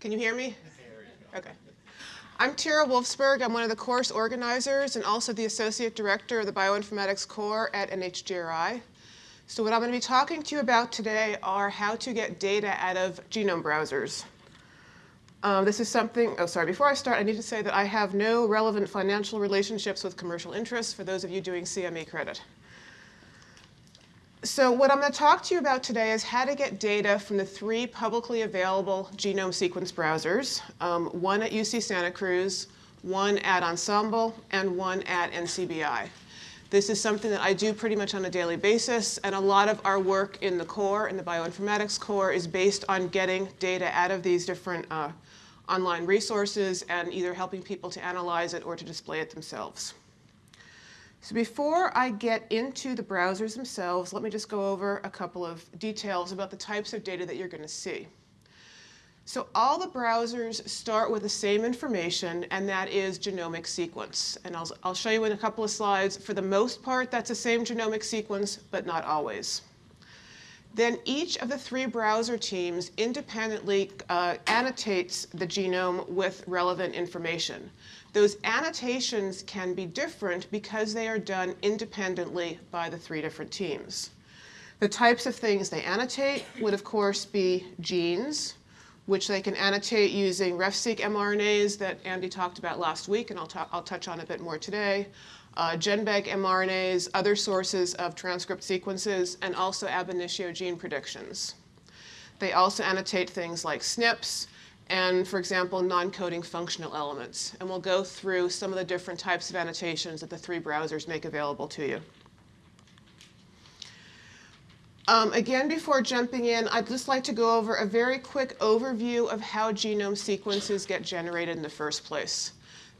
Can you hear me? Okay. I'm Tyra Wolfsberg. I'm one of the course organizers and also the Associate Director of the Bioinformatics Core at NHGRI. So what I'm going to be talking to you about today are how to get data out of genome browsers. Um, this is something, oh sorry, before I start I need to say that I have no relevant financial relationships with commercial interests for those of you doing CME credit. So what I'm going to talk to you about today is how to get data from the three publicly available genome sequence browsers, um, one at UC Santa Cruz, one at Ensembl, and one at NCBI. This is something that I do pretty much on a daily basis, and a lot of our work in the core, in the bioinformatics core, is based on getting data out of these different uh, online resources and either helping people to analyze it or to display it themselves. So before I get into the browsers themselves, let me just go over a couple of details about the types of data that you're going to see. So all the browsers start with the same information, and that is genomic sequence. And I'll, I'll show you in a couple of slides. For the most part, that's the same genomic sequence, but not always. Then each of the three browser teams independently uh, annotates the genome with relevant information. Those annotations can be different because they are done independently by the three different teams. The types of things they annotate would, of course, be genes, which they can annotate using RefSeq mRNAs that Andy talked about last week, and I'll, I'll touch on a bit more today, uh, GenBank mRNAs, other sources of transcript sequences, and also ab initio gene predictions. They also annotate things like SNPs, and, for example, non-coding functional elements. And we'll go through some of the different types of annotations that the three browsers make available to you. Um, again, before jumping in, I'd just like to go over a very quick overview of how genome sequences get generated in the first place.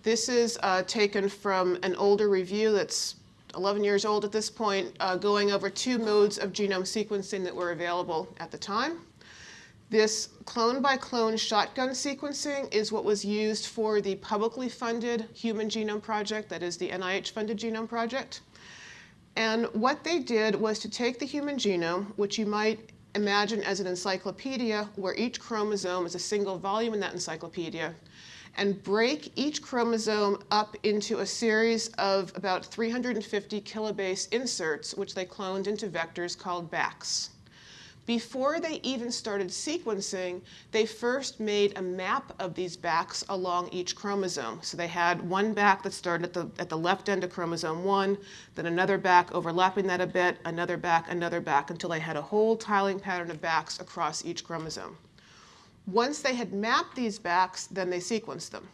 This is uh, taken from an older review that's 11 years old at this point, uh, going over two modes of genome sequencing that were available at the time. This clone by clone shotgun sequencing is what was used for the publicly funded Human Genome Project, that is the NIH funded Genome Project. And what they did was to take the human genome, which you might imagine as an encyclopedia where each chromosome is a single volume in that encyclopedia, and break each chromosome up into a series of about 350 kilobase inserts, which they cloned into vectors called BACs. Before they even started sequencing, they first made a map of these BACs along each chromosome. So they had one BAC that started at the, at the left end of chromosome 1, then another BAC overlapping that a bit, another BAC, another BAC, until they had a whole tiling pattern of BACs across each chromosome. Once they had mapped these BACs, then they sequenced them.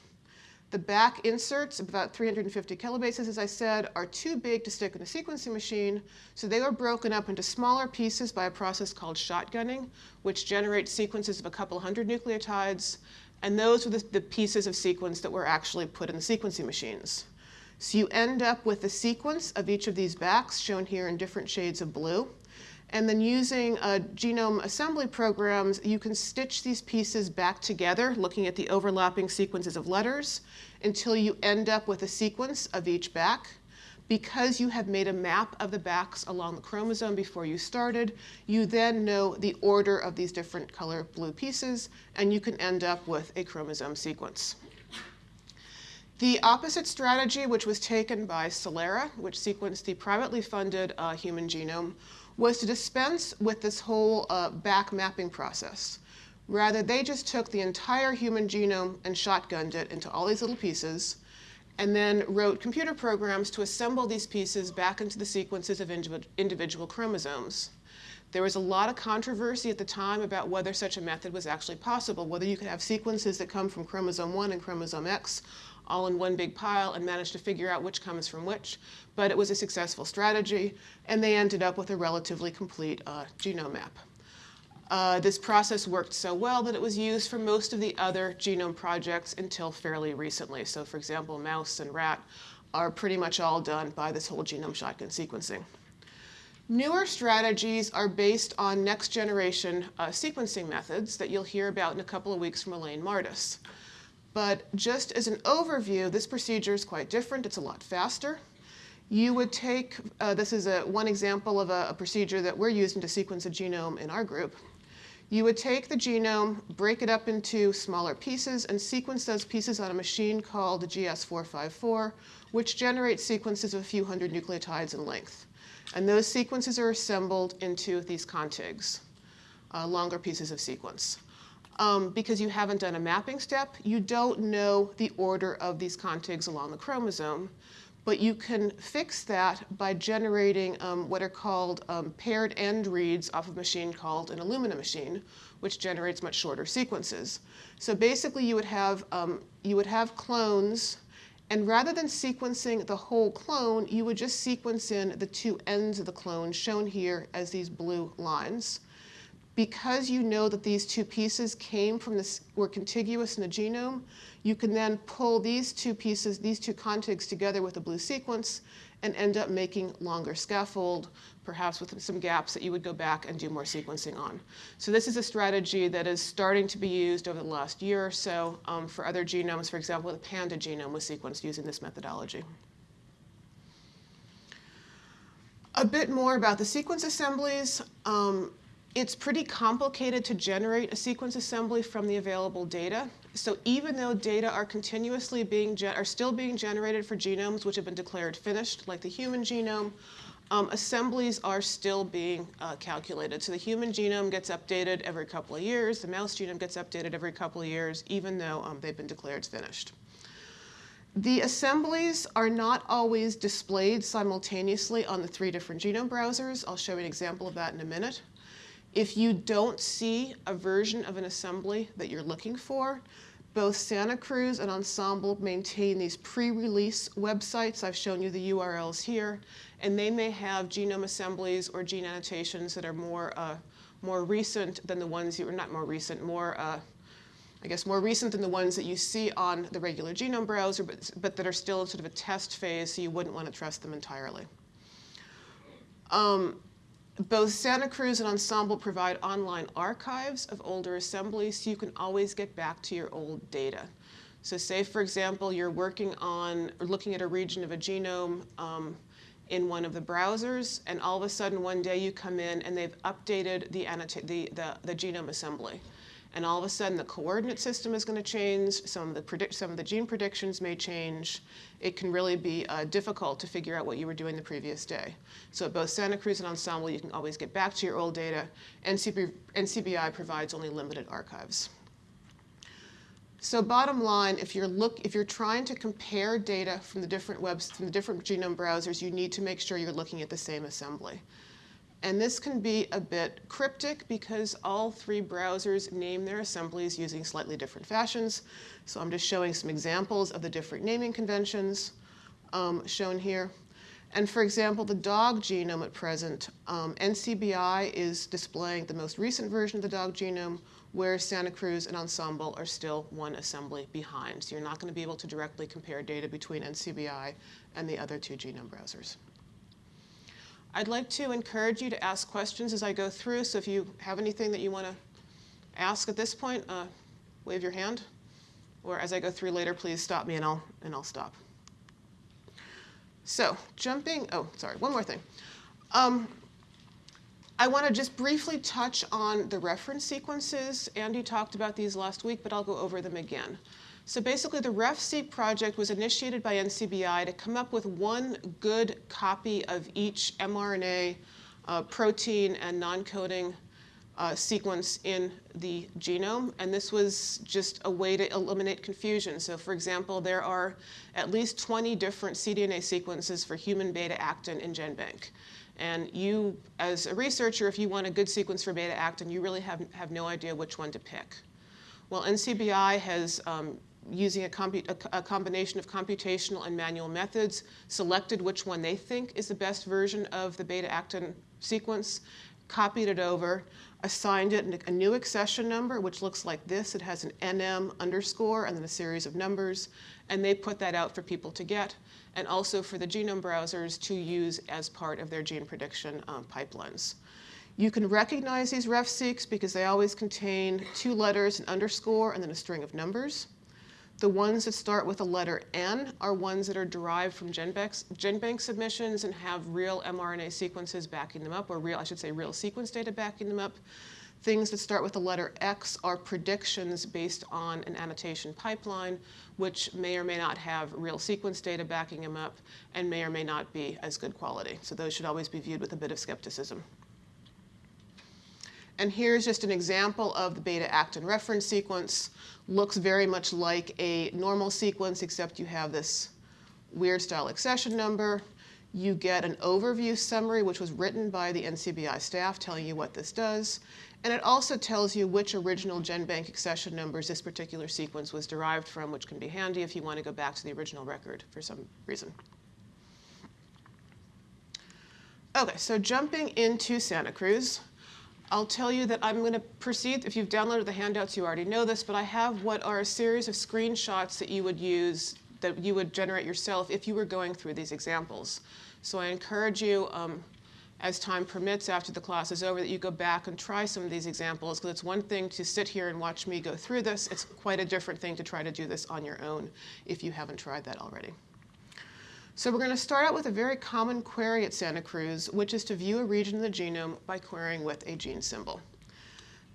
The BAC inserts, about 350 kilobases, as I said, are too big to stick in a sequencing machine, so they were broken up into smaller pieces by a process called shotgunning, which generates sequences of a couple hundred nucleotides, and those were the, the pieces of sequence that were actually put in the sequencing machines. So you end up with the sequence of each of these BACs, shown here in different shades of blue. And then using uh, genome assembly programs, you can stitch these pieces back together, looking at the overlapping sequences of letters, until you end up with a sequence of each BAC. Because you have made a map of the BACs along the chromosome before you started, you then know the order of these different color blue pieces, and you can end up with a chromosome sequence. The opposite strategy, which was taken by Celera, which sequenced the privately funded uh, human genome, was to dispense with this whole uh, BAC mapping process. Rather, they just took the entire human genome and shotgunned it into all these little pieces, and then wrote computer programs to assemble these pieces back into the sequences of individual chromosomes. There was a lot of controversy at the time about whether such a method was actually possible, whether you could have sequences that come from chromosome 1 and chromosome X all in one big pile and managed to figure out which comes from which but it was a successful strategy, and they ended up with a relatively complete uh, genome map. Uh, this process worked so well that it was used for most of the other genome projects until fairly recently. So for example, mouse and rat are pretty much all done by this whole genome shotgun sequencing. Newer strategies are based on next generation uh, sequencing methods that you'll hear about in a couple of weeks from Elaine Mardis. But just as an overview, this procedure is quite different. It's a lot faster. You would take, uh, this is a, one example of a, a procedure that we're using to sequence a genome in our group. You would take the genome, break it up into smaller pieces, and sequence those pieces on a machine called GS454, which generates sequences of a few hundred nucleotides in length. And those sequences are assembled into these contigs, uh, longer pieces of sequence. Um, because you haven't done a mapping step, you don't know the order of these contigs along the chromosome, but you can fix that by generating um, what are called um, paired end reads off of a machine called an Illumina machine, which generates much shorter sequences. So basically you would have, um, you would have clones, and rather than sequencing the whole clone, you would just sequence in the two ends of the clone shown here as these blue lines because you know that these two pieces came from this, were contiguous in the genome, you can then pull these two pieces, these two contigs together with a blue sequence and end up making longer scaffold, perhaps with some gaps that you would go back and do more sequencing on. So this is a strategy that is starting to be used over the last year or so um, for other genomes. For example, the panda genome was sequenced using this methodology. A bit more about the sequence assemblies. Um, it's pretty complicated to generate a sequence assembly from the available data. So even though data are continuously being, are still being generated for genomes which have been declared finished, like the human genome, um, assemblies are still being uh, calculated. So the human genome gets updated every couple of years, the mouse genome gets updated every couple of years, even though um, they've been declared finished. The assemblies are not always displayed simultaneously on the three different genome browsers. I'll show you an example of that in a minute. If you don't see a version of an assembly that you're looking for, both Santa Cruz and Ensembl maintain these pre-release websites. I've shown you the URLs here, and they may have genome assemblies or gene annotations that are more, uh, more recent than the ones you, or not more recent, more, uh, I guess more recent than the ones that you see on the regular genome browser, but, but that are still in sort of a test phase, so you wouldn't want to trust them entirely. Um, both Santa Cruz and Ensembl provide online archives of older assemblies so you can always get back to your old data. So say, for example, you're working on or looking at a region of a genome um, in one of the browsers, and all of a sudden one day you come in and they've updated the, the, the, the genome assembly and all of a sudden the coordinate system is going to change, some of the, predict some of the gene predictions may change. It can really be uh, difficult to figure out what you were doing the previous day. So at both Santa Cruz and Ensembl, you can always get back to your old data. NCB, NCBI provides only limited archives. So bottom line, if you're look, if you're trying to compare data from the different webs, from the different genome browsers, you need to make sure you're looking at the same assembly. And this can be a bit cryptic because all three browsers name their assemblies using slightly different fashions. So I'm just showing some examples of the different naming conventions um, shown here. And for example, the dog genome at present, um, NCBI is displaying the most recent version of the dog genome, where Santa Cruz and Ensembl are still one assembly behind. So you're not going to be able to directly compare data between NCBI and the other two genome browsers. I'd like to encourage you to ask questions as I go through, so if you have anything that you want to ask at this point, uh, wave your hand. Or as I go through later, please stop me and I'll, and I'll stop. So jumping, oh, sorry, one more thing. Um, I want to just briefly touch on the reference sequences. Andy talked about these last week, but I'll go over them again. So basically the RefSeq project was initiated by NCBI to come up with one good copy of each mRNA, uh, protein, and non-coding uh, sequence in the genome. And this was just a way to eliminate confusion. So for example, there are at least 20 different cDNA sequences for human beta-actin in GenBank. And you, as a researcher, if you want a good sequence for beta-actin, you really have, have no idea which one to pick. Well, NCBI has um, using a, a, a, combination of computational and manual methods, selected which one they think is the best version of the beta-actin sequence, copied it over, assigned it a new accession number, which looks like this. It has an NM underscore and then a series of numbers, and they put that out for people to get, and also for the genome browsers to use as part of their gene prediction um, pipelines. You can recognize these RefSeqs because they always contain two letters, an underscore, and then a string of numbers. The ones that start with the letter N are ones that are derived from GenBank submissions and have real mRNA sequences backing them up, or real, I should say, real sequence data backing them up. Things that start with the letter X are predictions based on an annotation pipeline, which may or may not have real sequence data backing them up and may or may not be as good quality. So those should always be viewed with a bit of skepticism. And here's just an example of the beta-actin reference sequence. Looks very much like a normal sequence, except you have this weird style accession number. You get an overview summary, which was written by the NCBI staff telling you what this does. And it also tells you which original GenBank accession numbers this particular sequence was derived from, which can be handy if you want to go back to the original record for some reason. Okay, so jumping into Santa Cruz. I'll tell you that I'm going to proceed. If you've downloaded the handouts, you already know this, but I have what are a series of screenshots that you would use, that you would generate yourself if you were going through these examples. So I encourage you, um, as time permits after the class is over, that you go back and try some of these examples, because it's one thing to sit here and watch me go through this. It's quite a different thing to try to do this on your own if you haven't tried that already. So we're going to start out with a very common query at Santa Cruz, which is to view a region of the genome by querying with a gene symbol.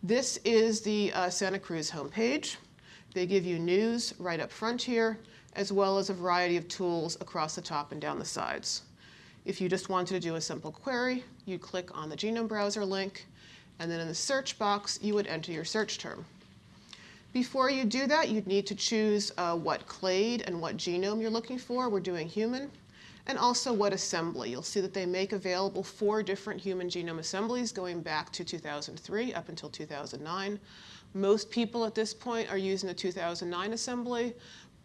This is the uh, Santa Cruz homepage. They give you news right up front here, as well as a variety of tools across the top and down the sides. If you just wanted to do a simple query, you'd click on the genome browser link, and then in the search box, you would enter your search term. Before you do that, you'd need to choose uh, what clade and what genome you're looking for. We're doing human. And also what assembly. You'll see that they make available four different human genome assemblies going back to 2003 up until 2009. Most people at this point are using the 2009 assembly,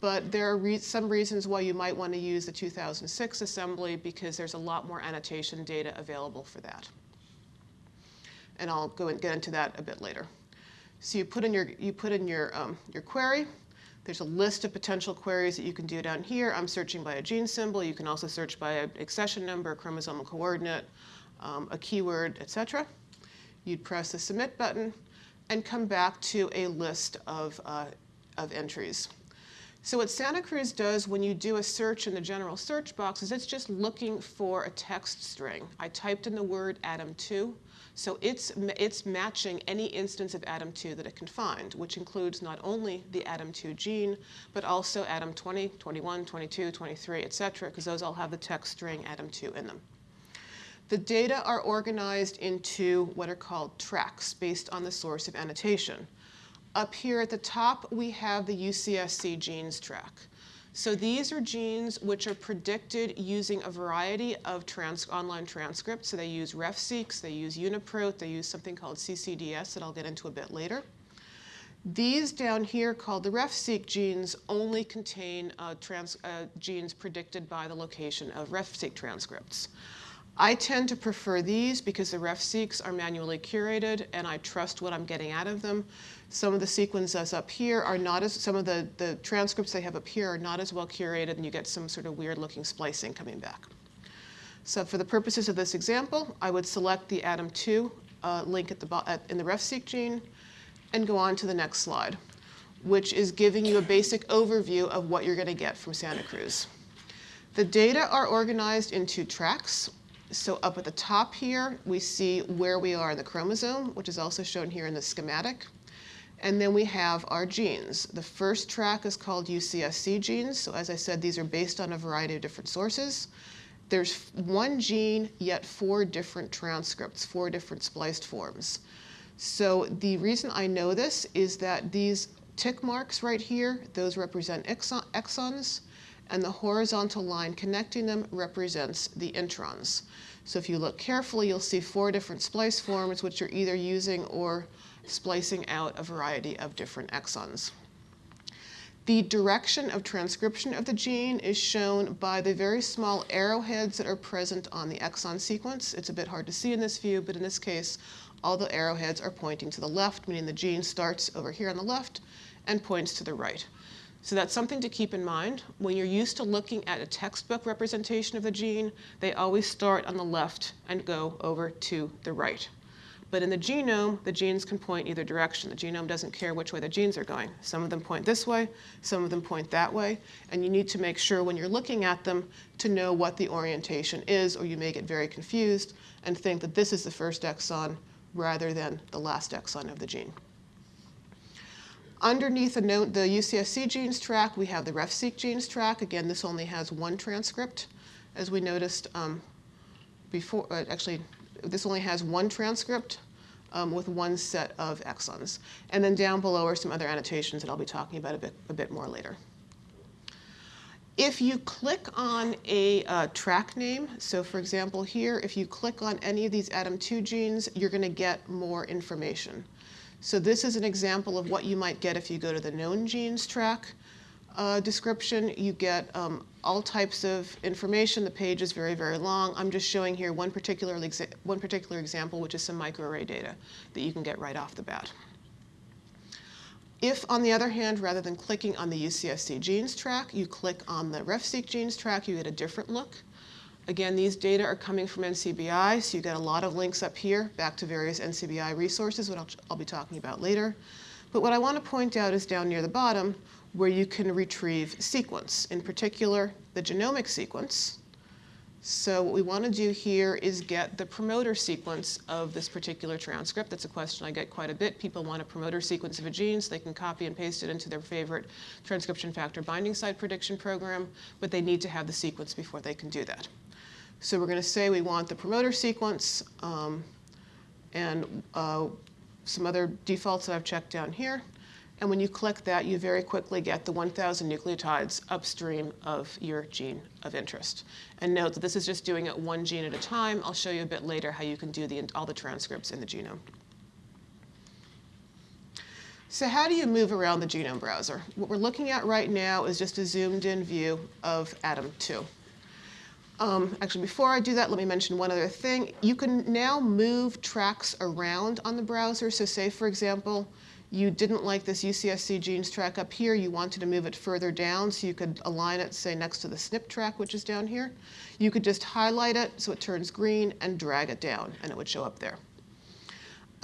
but there are re some reasons why you might want to use the 2006 assembly because there's a lot more annotation data available for that. And I'll go and get into that a bit later. So you put in your, you put in your, um, your query. There's a list of potential queries that you can do down here. I'm searching by a gene symbol. You can also search by an accession number, chromosomal coordinate, um, a keyword, etc. You'd press the submit button and come back to a list of, uh, of entries. So what Santa Cruz does when you do a search in the general search box is it's just looking for a text string. I typed in the word ADAM2. So it's, it's matching any instance of ADAM2 that it can find, which includes not only the ADAM2 gene, but also ADAM20, 21, 22, 23, et cetera, because those all have the text string ADAM2 in them. The data are organized into what are called tracks based on the source of annotation. Up here at the top, we have the UCSC genes track. So these are genes which are predicted using a variety of trans online transcripts. So they use RefSeqs, they use UniProt, they use something called CCDS that I'll get into a bit later. These down here called the RefSeq genes only contain uh, trans, uh, genes predicted by the location of RefSeq transcripts. I tend to prefer these because the RefSeqs are manually curated and I trust what I'm getting out of them. Some of the sequences up here are not as, some of the, the transcripts they have up here are not as well curated and you get some sort of weird looking splicing coming back. So for the purposes of this example, I would select the ADAM2 uh, link at the, at, in the RefSeq gene and go on to the next slide, which is giving you a basic overview of what you're going to get from Santa Cruz. The data are organized into tracks. So up at the top here, we see where we are in the chromosome, which is also shown here in the schematic. And then we have our genes. The first track is called UCSC genes. So as I said, these are based on a variety of different sources. There's one gene, yet four different transcripts, four different spliced forms. So the reason I know this is that these tick marks right here, those represent exons, and the horizontal line connecting them represents the introns. So if you look carefully, you'll see four different splice forms, which you're either using or splicing out a variety of different exons. The direction of transcription of the gene is shown by the very small arrowheads that are present on the exon sequence. It's a bit hard to see in this view, but in this case, all the arrowheads are pointing to the left, meaning the gene starts over here on the left and points to the right. So that's something to keep in mind. When you're used to looking at a textbook representation of the gene, they always start on the left and go over to the right. But in the genome, the genes can point either direction. The genome doesn't care which way the genes are going. Some of them point this way, some of them point that way, and you need to make sure when you're looking at them to know what the orientation is, or you may get very confused and think that this is the first exon rather than the last exon of the gene. Underneath the, UCSC genes track, we have the RefSeq genes track. Again, this only has one transcript, as we noticed um, before. Uh, actually, this only has one transcript um, with one set of exons. And then down below are some other annotations that I'll be talking about a bit, a bit more later. If you click on a uh, track name, so for example here, if you click on any of these ADAM2 genes, you're going to get more information. So this is an example of what you might get if you go to the known genes track uh, description. You get um, all types of information. The page is very, very long. I'm just showing here one particular, one particular example, which is some microarray data that you can get right off the bat. If, on the other hand, rather than clicking on the UCSC genes track, you click on the RefSeq genes track, you get a different look. Again, these data are coming from NCBI, so you get a lot of links up here back to various NCBI resources, which I'll, I'll be talking about later. But what I want to point out is down near the bottom, where you can retrieve sequence, in particular the genomic sequence. So what we want to do here is get the promoter sequence of this particular transcript. That's a question I get quite a bit. People want a promoter sequence of a gene so they can copy and paste it into their favorite transcription factor binding site prediction program, but they need to have the sequence before they can do that. So we're going to say we want the promoter sequence um, and uh, some other defaults that I've checked down here. And when you click that, you very quickly get the 1,000 nucleotides upstream of your gene of interest. And note that this is just doing it one gene at a time. I'll show you a bit later how you can do the, all the transcripts in the genome. So how do you move around the genome browser? What we're looking at right now is just a zoomed in view of ADAM2. Um, actually, before I do that, let me mention one other thing. You can now move tracks around on the browser. So say, for example, you didn't like this UCSC genes track up here, you wanted to move it further down so you could align it, say, next to the SNP track, which is down here. You could just highlight it so it turns green and drag it down, and it would show up there.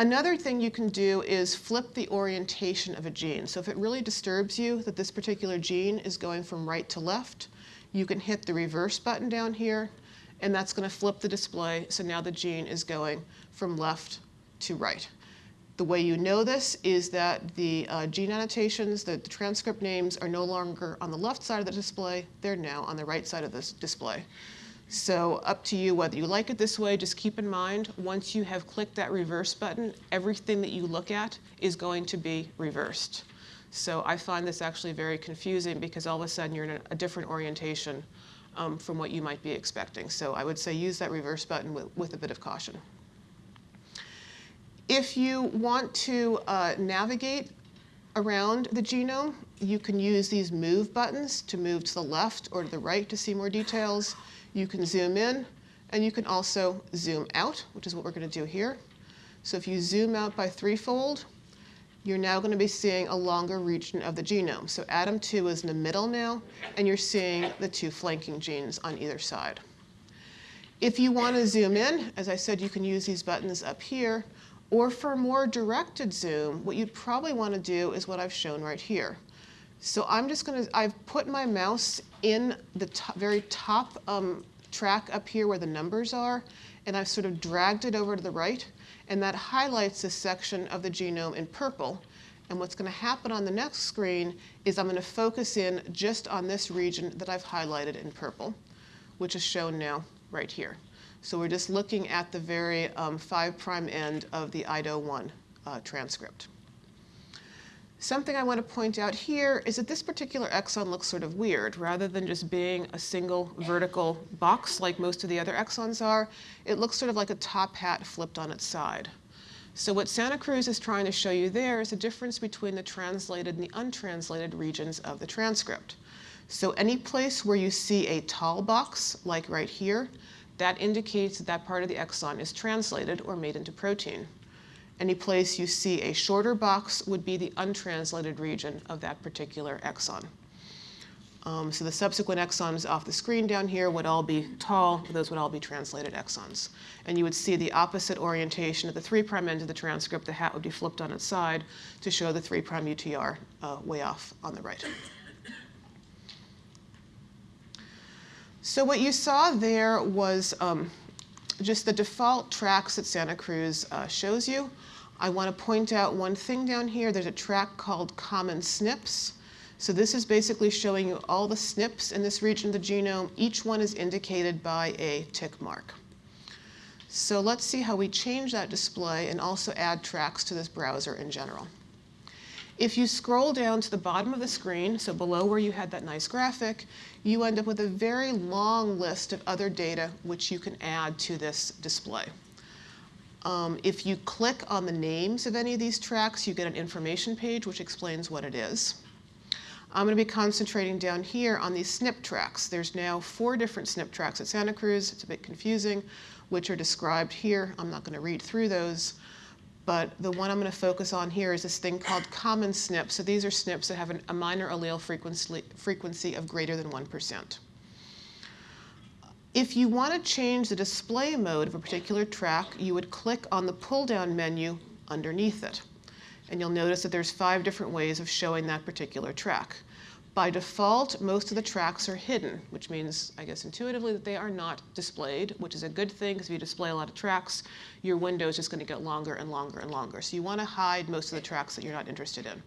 Another thing you can do is flip the orientation of a gene. So if it really disturbs you that this particular gene is going from right to left, you can hit the reverse button down here, and that's going to flip the display. So now the gene is going from left to right. The way you know this is that the uh, gene annotations, the, the, transcript names are no longer on the left side of the display, they're now on the right side of this display. So up to you whether you like it this way, just keep in mind, once you have clicked that reverse button, everything that you look at is going to be reversed. So I find this actually very confusing because all of a sudden you're in a, different orientation um, from what you might be expecting. So I would say use that reverse button with, with a bit of caution. If you want to uh, navigate around the genome, you can use these move buttons to move to the left or to the right to see more details. You can zoom in, and you can also zoom out, which is what we're going to do here. So if you zoom out by threefold, you're now going to be seeing a longer region of the genome. So ADAM2 is in the middle now, and you're seeing the two flanking genes on either side. If you want to zoom in, as I said, you can use these buttons up here, or for more directed zoom, what you'd probably want to do is what I've shown right here. So I'm just going to, I've put my mouse in the top, very top um, track up here where the numbers are, and I've sort of dragged it over to the right and that highlights this section of the genome in purple. And what's going to happen on the next screen is I'm going to focus in just on this region that I've highlighted in purple, which is shown now right here. So we're just looking at the very um, 5' end of the IDO1 uh, transcript. Something I want to point out here is that this particular exon looks sort of weird. Rather than just being a single vertical box like most of the other exons are, it looks sort of like a top hat flipped on its side. So what Santa Cruz is trying to show you there is the difference between the translated and the untranslated regions of the transcript. So any place where you see a tall box, like right here, that indicates that that part of the exon is translated or made into protein. Any place you see a shorter box would be the untranslated region of that particular exon. Um, so the subsequent exons off the screen down here would all be tall, those would all be translated exons. And you would see the opposite orientation at the 3' end of the transcript, the hat would be flipped on its side to show the 3' UTR uh, way off on the right. So what you saw there was um, just the default tracks that Santa Cruz uh, shows you. I want to point out one thing down here. There's a track called Common SNPs. So this is basically showing you all the SNPs in this region of the genome. Each one is indicated by a tick mark. So let's see how we change that display and also add tracks to this browser in general. If you scroll down to the bottom of the screen, so below where you had that nice graphic, you end up with a very long list of other data which you can add to this display. Um, if you click on the names of any of these tracks, you get an information page which explains what it is. I'm going to be concentrating down here on these SNP tracks. There's now four different SNP tracks at Santa Cruz. It's a bit confusing, which are described here. I'm not going to read through those. But the one I'm going to focus on here is this thing called common SNPs. So these are SNPs that have an, a minor allele frequency, frequency of greater than 1%. If you want to change the display mode of a particular track, you would click on the pull-down menu underneath it. And you'll notice that there's five different ways of showing that particular track. By default, most of the tracks are hidden, which means, I guess intuitively, that they are not displayed, which is a good thing because if you display a lot of tracks, your window is just going to get longer and longer and longer. So you want to hide most of the tracks that you're not interested in.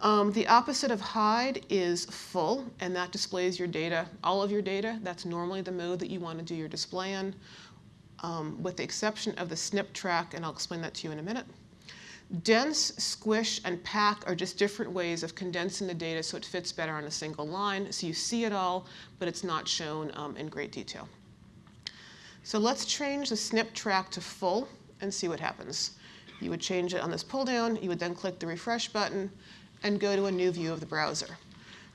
Um, the opposite of hide is full, and that displays your data, all of your data. That's normally the mode that you want to do your display in, um, with the exception of the SNP track, and I'll explain that to you in a minute. Dense, squish, and pack are just different ways of condensing the data so it fits better on a single line. So you see it all, but it's not shown um, in great detail. So let's change the SNP track to full and see what happens. You would change it on this pull down. You would then click the refresh button and go to a new view of the browser.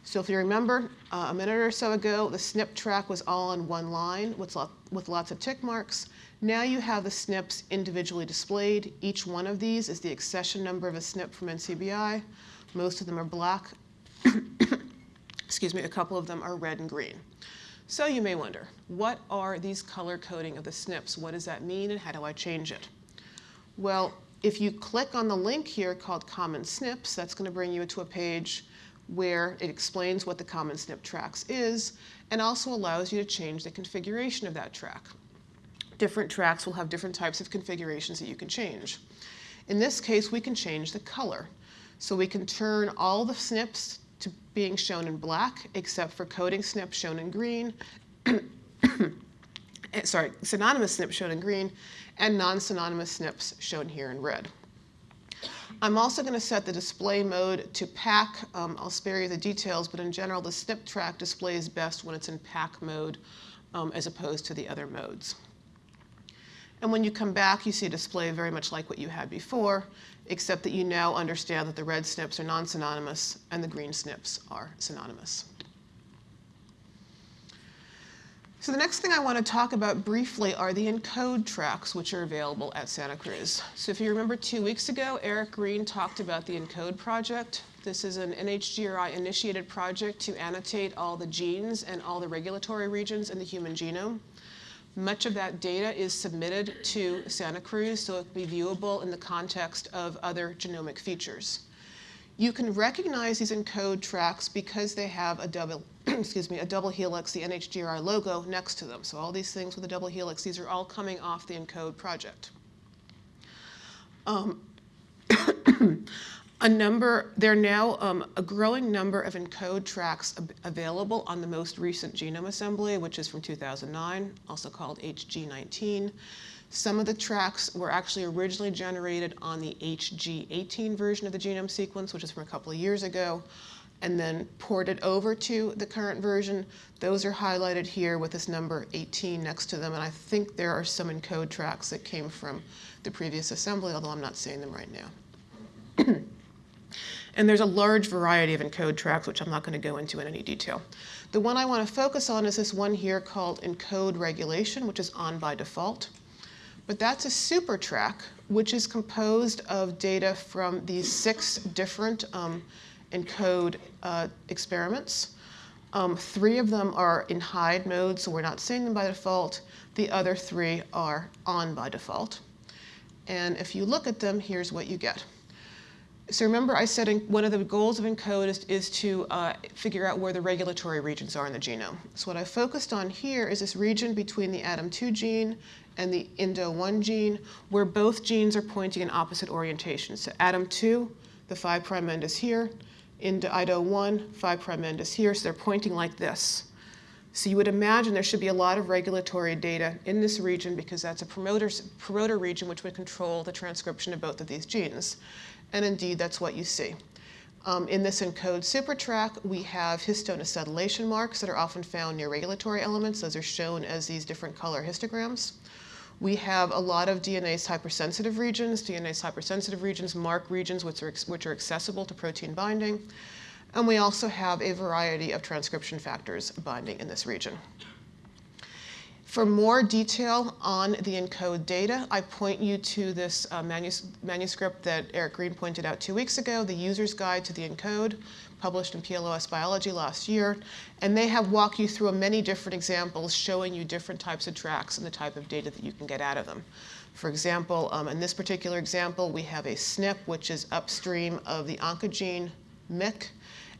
So if you remember, uh, a minute or so ago, the SNP track was all on one line with, with lots of tick marks. Now you have the SNPs individually displayed. Each one of these is the accession number of a SNP from NCBI. Most of them are black. Excuse me, a couple of them are red and green. So you may wonder, what are these color coding of the SNPs? What does that mean and how do I change it? Well, if you click on the link here called Common SNPs, that's going to bring you to a page where it explains what the Common SNP tracks is and also allows you to change the configuration of that track different tracks will have different types of configurations that you can change. In this case, we can change the color. So we can turn all the SNPs to being shown in black, except for coding SNPs shown in green, eh, sorry, synonymous SNPs shown in green, and non-synonymous SNPs shown here in red. I'm also going to set the display mode to pack. Um, I'll spare you the details, but in general, the SNP track displays best when it's in pack mode um, as opposed to the other modes. And when you come back, you see a display very much like what you had before, except that you now understand that the red SNPs are non-synonymous and the green SNPs are synonymous. So the next thing I want to talk about briefly are the ENCODE tracks, which are available at Santa Cruz. So if you remember two weeks ago, Eric Green talked about the ENCODE project. This is an NHGRI-initiated project to annotate all the genes and all the regulatory regions in the human genome. Much of that data is submitted to Santa Cruz so it can be viewable in the context of other genomic features. You can recognize these ENCODE tracks because they have a double, excuse me, a double helix, the NHGRI logo next to them. So all these things with a double helix, these are all coming off the ENCODE project. Um, a number, there are now um, a growing number of ENCODE tracks available on the most recent genome assembly, which is from 2009, also called HG19. Some of the tracks were actually originally generated on the HG18 version of the genome sequence, which is from a couple of years ago, and then ported over to the current version. Those are highlighted here with this number 18 next to them, and I think there are some ENCODE tracks that came from the previous assembly, although I'm not seeing them right now. And there's a large variety of encode tracks, which I'm not going to go into in any detail. The one I want to focus on is this one here called encode regulation, which is on by default. But that's a super track, which is composed of data from these six different um, encode uh, experiments. Um, three of them are in hide mode, so we're not seeing them by default. The other three are on by default. And if you look at them, here's what you get. So remember I said one of the goals of ENCODE is, is to uh, figure out where the regulatory regions are in the genome. So what I focused on here is this region between the ADAM2 gene and the INDO1 gene, where both genes are pointing in opposite orientations. So ADAM2, the 5' end is here, INDO1, 5' end is here, so they're pointing like this. So you would imagine there should be a lot of regulatory data in this region because that's a promoter region which would control the transcription of both of these genes. And indeed, that's what you see. Um, in this ENCODE supertrack, we have histone acetylation marks that are often found near regulatory elements. Those are shown as these different color histograms. We have a lot of DNase hypersensitive regions. DNase hypersensitive regions mark regions which are, which are accessible to protein binding. And we also have a variety of transcription factors binding in this region. For more detail on the ENCODE data, I point you to this uh, manus manuscript that Eric Green pointed out two weeks ago, the User's Guide to the ENCODE, published in PLOS Biology last year. And they have walked you through many different examples showing you different types of tracks and the type of data that you can get out of them. For example, um, in this particular example, we have a SNP, which is upstream of the oncogene MYC,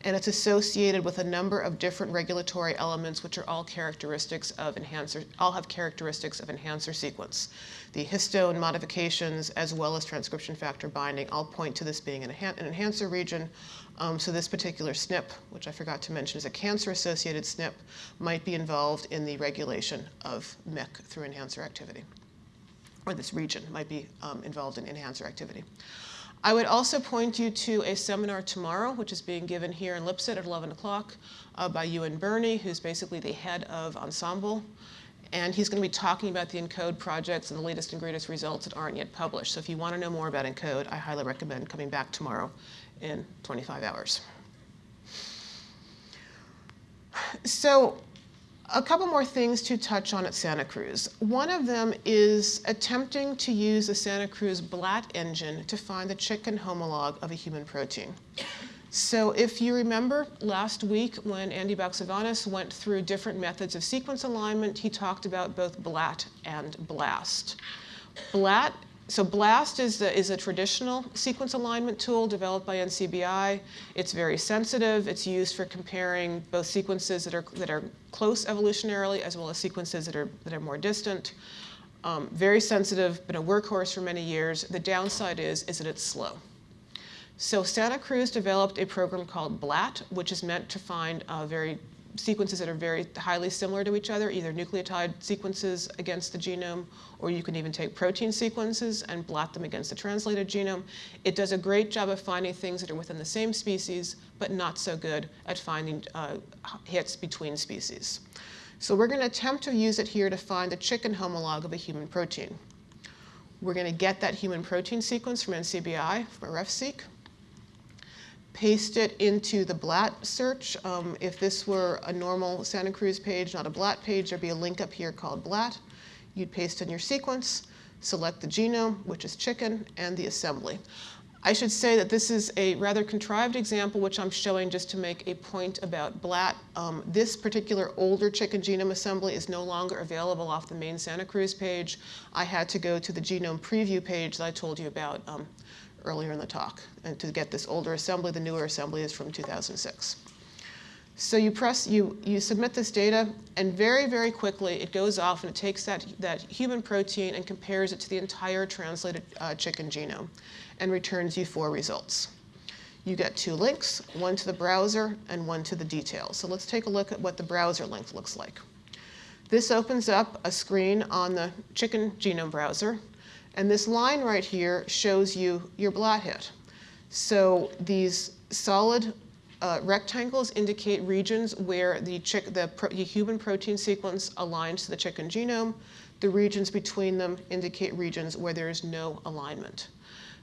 and it's associated with a number of different regulatory elements which are all characteristics of enhancer, all have characteristics of enhancer sequence. The histone modifications as well as transcription factor binding all point to this being an, an enhancer region. Um, so this particular SNP, which I forgot to mention is a cancer-associated SNP, might be involved in the regulation of MYC through enhancer activity. Or this region might be um, involved in enhancer activity. I would also point you to a seminar tomorrow, which is being given here in Lipsett at 11 o'clock uh, by Ewan Birney, who's basically the head of Ensembl. And he's going to be talking about the ENCODE projects and the latest and greatest results that aren't yet published. So if you want to know more about ENCODE, I highly recommend coming back tomorrow in 25 hours. So a couple more things to touch on at Santa Cruz. One of them is attempting to use the Santa Cruz BLAT engine to find the chicken homolog of a human protein. So if you remember last week when Andy Baxevanis went through different methods of sequence alignment, he talked about both BLAT and BLAST. BLAT so BLAST is, the, is a traditional sequence alignment tool developed by NCBI. It's very sensitive. It's used for comparing both sequences that are, that are close evolutionarily as well as sequences that are, that are more distant. Um, very sensitive, been a workhorse for many years. The downside is, is that it's slow. So Santa Cruz developed a program called BLAT, which is meant to find uh, very sequences that are very highly similar to each other, either nucleotide sequences against the genome, or you can even take protein sequences and BLAT them against the translated genome. It does a great job of finding things that are within the same species, but not so good at finding uh, hits between species. So we're going to attempt to use it here to find the chicken homolog of a human protein. We're going to get that human protein sequence from NCBI, from RefSeq paste it into the BLAT search. Um, if this were a normal Santa Cruz page, not a BLAT page, there'd be a link up here called BLAT. You'd paste in your sequence, select the genome, which is chicken, and the assembly. I should say that this is a rather contrived example, which I'm showing just to make a point about BLAT. Um, this particular older chicken genome assembly is no longer available off the main Santa Cruz page. I had to go to the genome preview page that I told you about um, earlier in the talk. And to get this older assembly, the newer assembly is from 2006. So you press, you, you submit this data, and very, very quickly it goes off and it takes that, that human protein and compares it to the entire translated uh, chicken genome and returns you four results. You get two links, one to the browser and one to the details. So let's take a look at what the browser link looks like. This opens up a screen on the chicken genome browser and this line right here shows you your BLAT hit. So these solid uh, rectangles indicate regions where the, the, pro the human protein sequence aligns to the chicken genome. The regions between them indicate regions where there is no alignment.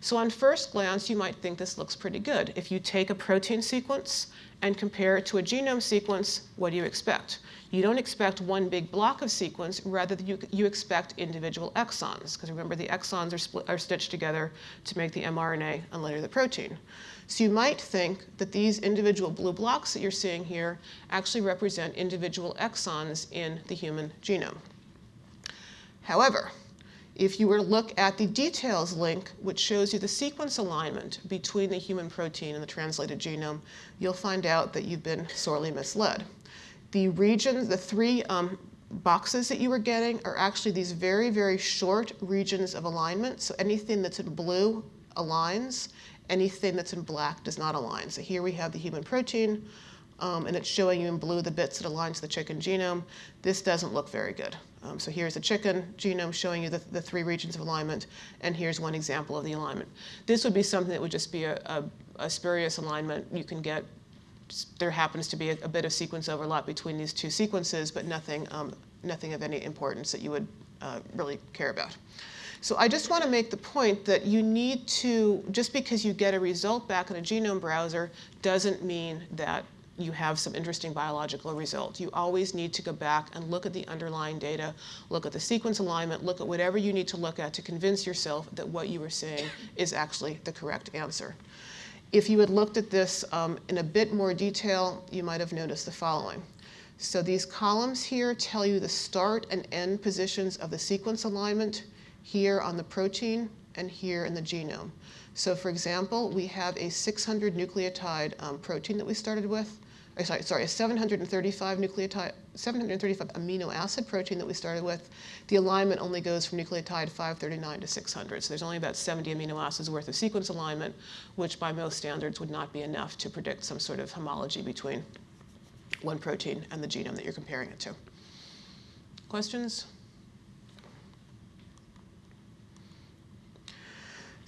So on first glance, you might think this looks pretty good. If you take a protein sequence and compare it to a genome sequence, what do you expect? You don't expect one big block of sequence, rather you, you expect individual exons, because remember the exons are, split, are stitched together to make the mRNA and later the protein. So you might think that these individual blue blocks that you're seeing here actually represent individual exons in the human genome. However, If you were to look at the details link, which shows you the sequence alignment between the human protein and the translated genome, you'll find out that you've been sorely misled. The regions, the three um, boxes that you were getting are actually these very, very short regions of alignment. So anything that's in blue aligns, anything that's in black does not align. So here we have the human protein, um, and it's showing you in blue the bits that align to the chicken genome. This doesn't look very good. Um, so here's a chicken genome showing you the, the, three regions of alignment, and here's one example of the alignment. This would be something that would just be a, a, a spurious alignment. You can get, there happens to be a, a, bit of sequence overlap between these two sequences, but nothing, um, nothing of any importance that you would uh, really care about. So I just want to make the point that you need to, just because you get a result back in a genome browser doesn't mean that you have some interesting biological result. You always need to go back and look at the underlying data, look at the sequence alignment, look at whatever you need to look at to convince yourself that what you were saying is actually the correct answer. If you had looked at this um, in a bit more detail, you might have noticed the following. So these columns here tell you the start and end positions of the sequence alignment here on the protein and here in the genome. So for example, we have a 600 nucleotide um, protein that we started with sorry, sorry, a 735 nucleotide, 735 amino acid protein that we started with, the alignment only goes from nucleotide 539 to 600. So there's only about 70 amino acids worth of sequence alignment, which by most standards would not be enough to predict some sort of homology between one protein and the genome that you're comparing it to. Questions?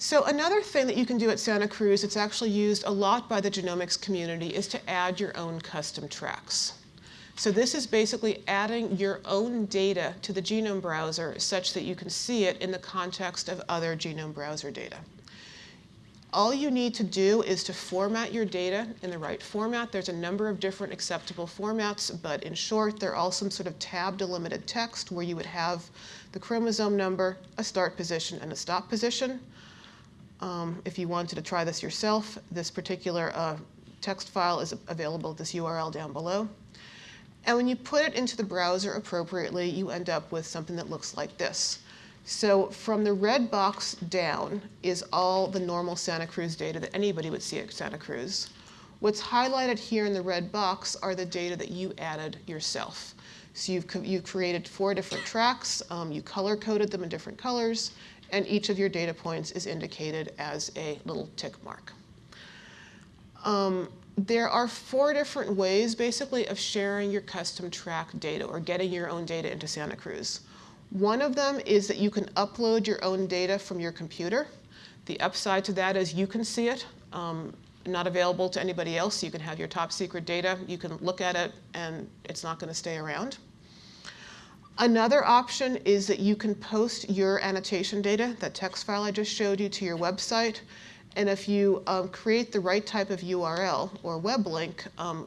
So another thing that you can do at Santa Cruz, it's actually used a lot by the genomics community, is to add your own custom tracks. So this is basically adding your own data to the genome browser such that you can see it in the context of other genome browser data. All you need to do is to format your data in the right format. There's a number of different acceptable formats, but in short, they're all some sort of tab delimited text where you would have the chromosome number, a start position, and a stop position. Um, if you wanted to try this yourself, this particular uh, text file is available at this URL down below. And when you put it into the browser appropriately, you end up with something that looks like this. So from the red box down is all the normal Santa Cruz data that anybody would see at Santa Cruz. What's highlighted here in the red box are the data that you added yourself. So you've, you've created four different tracks, um, you color coded them in different colors, and each of your data points is indicated as a little tick mark. Um, there are four different ways, basically, of sharing your custom track data or getting your own data into Santa Cruz. One of them is that you can upload your own data from your computer. The upside to that is you can see it, um, not available to anybody else. You can have your top secret data, you can look at it, and it's not going to stay around. Another option is that you can post your annotation data, that text file I just showed you, to your website. And if you um, create the right type of URL or web link um,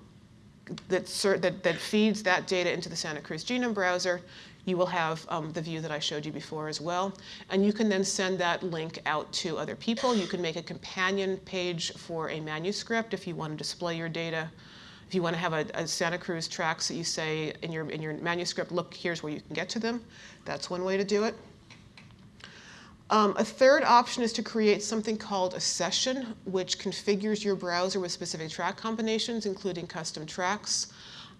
that, that, that, feeds that data into the Santa Cruz Genome Browser, you will have um, the view that I showed you before as well. And you can then send that link out to other people. You can make a companion page for a manuscript if you want to display your data if you want to have a, a, Santa Cruz tracks that you say in your, in your manuscript, look, here's where you can get to them, that's one way to do it. Um, a third option is to create something called a session, which configures your browser with specific track combinations, including custom tracks.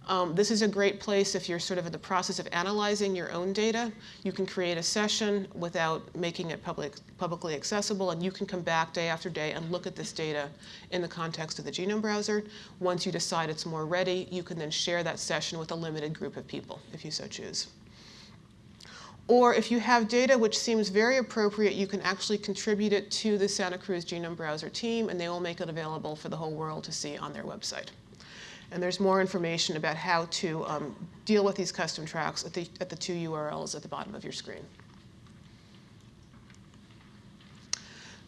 Um, this is a great place if you're sort of in the process of analyzing your own data. You can create a session without making it public, publicly accessible, and you can come back day after day and look at this data in the context of the genome browser. Once you decide it's more ready, you can then share that session with a limited group of people, if you so choose. Or if you have data which seems very appropriate, you can actually contribute it to the Santa Cruz Genome Browser team, and they will make it available for the whole world to see on their website. And there's more information about how to um, deal with these custom tracks at the, at the two URLs at the bottom of your screen.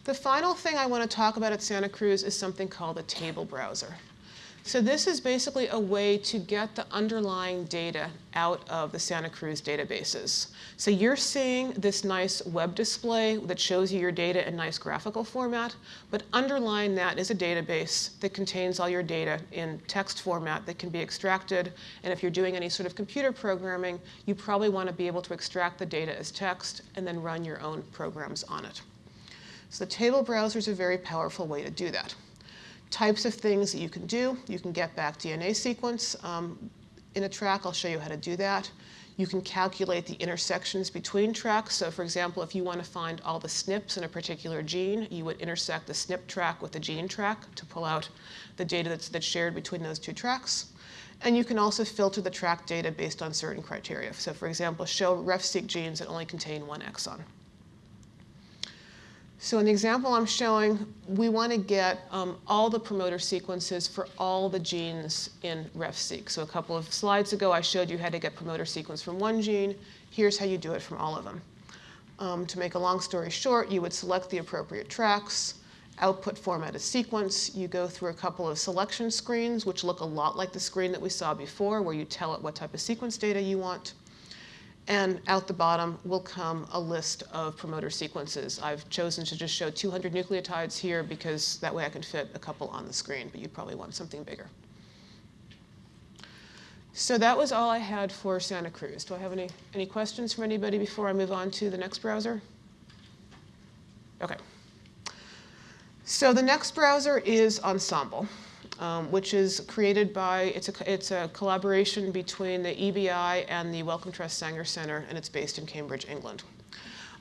The final thing I want to talk about at Santa Cruz is something called a table browser. So this is basically a way to get the underlying data out of the Santa Cruz databases. So you're seeing this nice web display that shows you your data in nice graphical format, but underlying that is a database that contains all your data in text format that can be extracted. And if you're doing any sort of computer programming, you probably want to be able to extract the data as text and then run your own programs on it. So the table browser is a very powerful way to do that types of things that you can do. You can get back DNA sequence um, in a track. I'll show you how to do that. You can calculate the intersections between tracks. So for example, if you want to find all the SNPs in a particular gene, you would intersect the SNP track with the gene track to pull out the data that's, that's shared between those two tracks. And you can also filter the track data based on certain criteria. So for example, show RefSeq genes that only contain one exon. So in the example I'm showing, we want to get um, all the promoter sequences for all the genes in RefSeq. So a couple of slides ago, I showed you how to get promoter sequence from one gene. Here's how you do it from all of them. Um, to make a long story short, you would select the appropriate tracks, output format a sequence. You go through a couple of selection screens, which look a lot like the screen that we saw before, where you tell it what type of sequence data you want. And out the bottom will come a list of promoter sequences. I've chosen to just show 200 nucleotides here because that way I can fit a couple on the screen, but you'd probably want something bigger. So that was all I had for Santa Cruz. Do I have any, any questions from anybody before I move on to the next browser? Okay. So the next browser is Ensembl um, which is created by, it's a, it's a collaboration between the EBI and the Wellcome Trust Sanger Center, and it's based in Cambridge, England.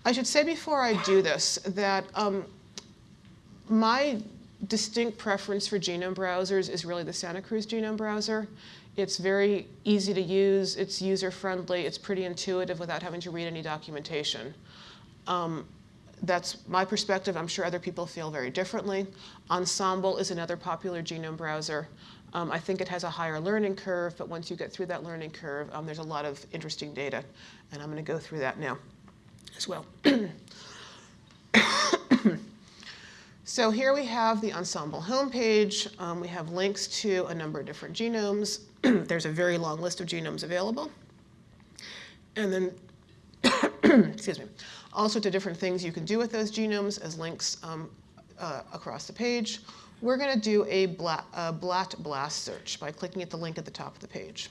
I should say before I do this that um, my distinct preference for genome browsers is really the Santa Cruz genome browser. It's very easy to use, it's user-friendly, it's pretty intuitive without having to read any documentation. Um, that's my perspective. I'm sure other people feel very differently. Ensembl is another popular genome browser. Um, I think it has a higher learning curve, but once you get through that learning curve, um, there's a lot of interesting data. And I'm going to go through that now as well. so here we have the Ensembl homepage. Um, we have links to a number of different genomes. there's a very long list of genomes available. And then, excuse me, all sorts of different things you can do with those genomes as links um, uh, across the page. We're going to do a a BLAT blast search by clicking at the link at the top of the page.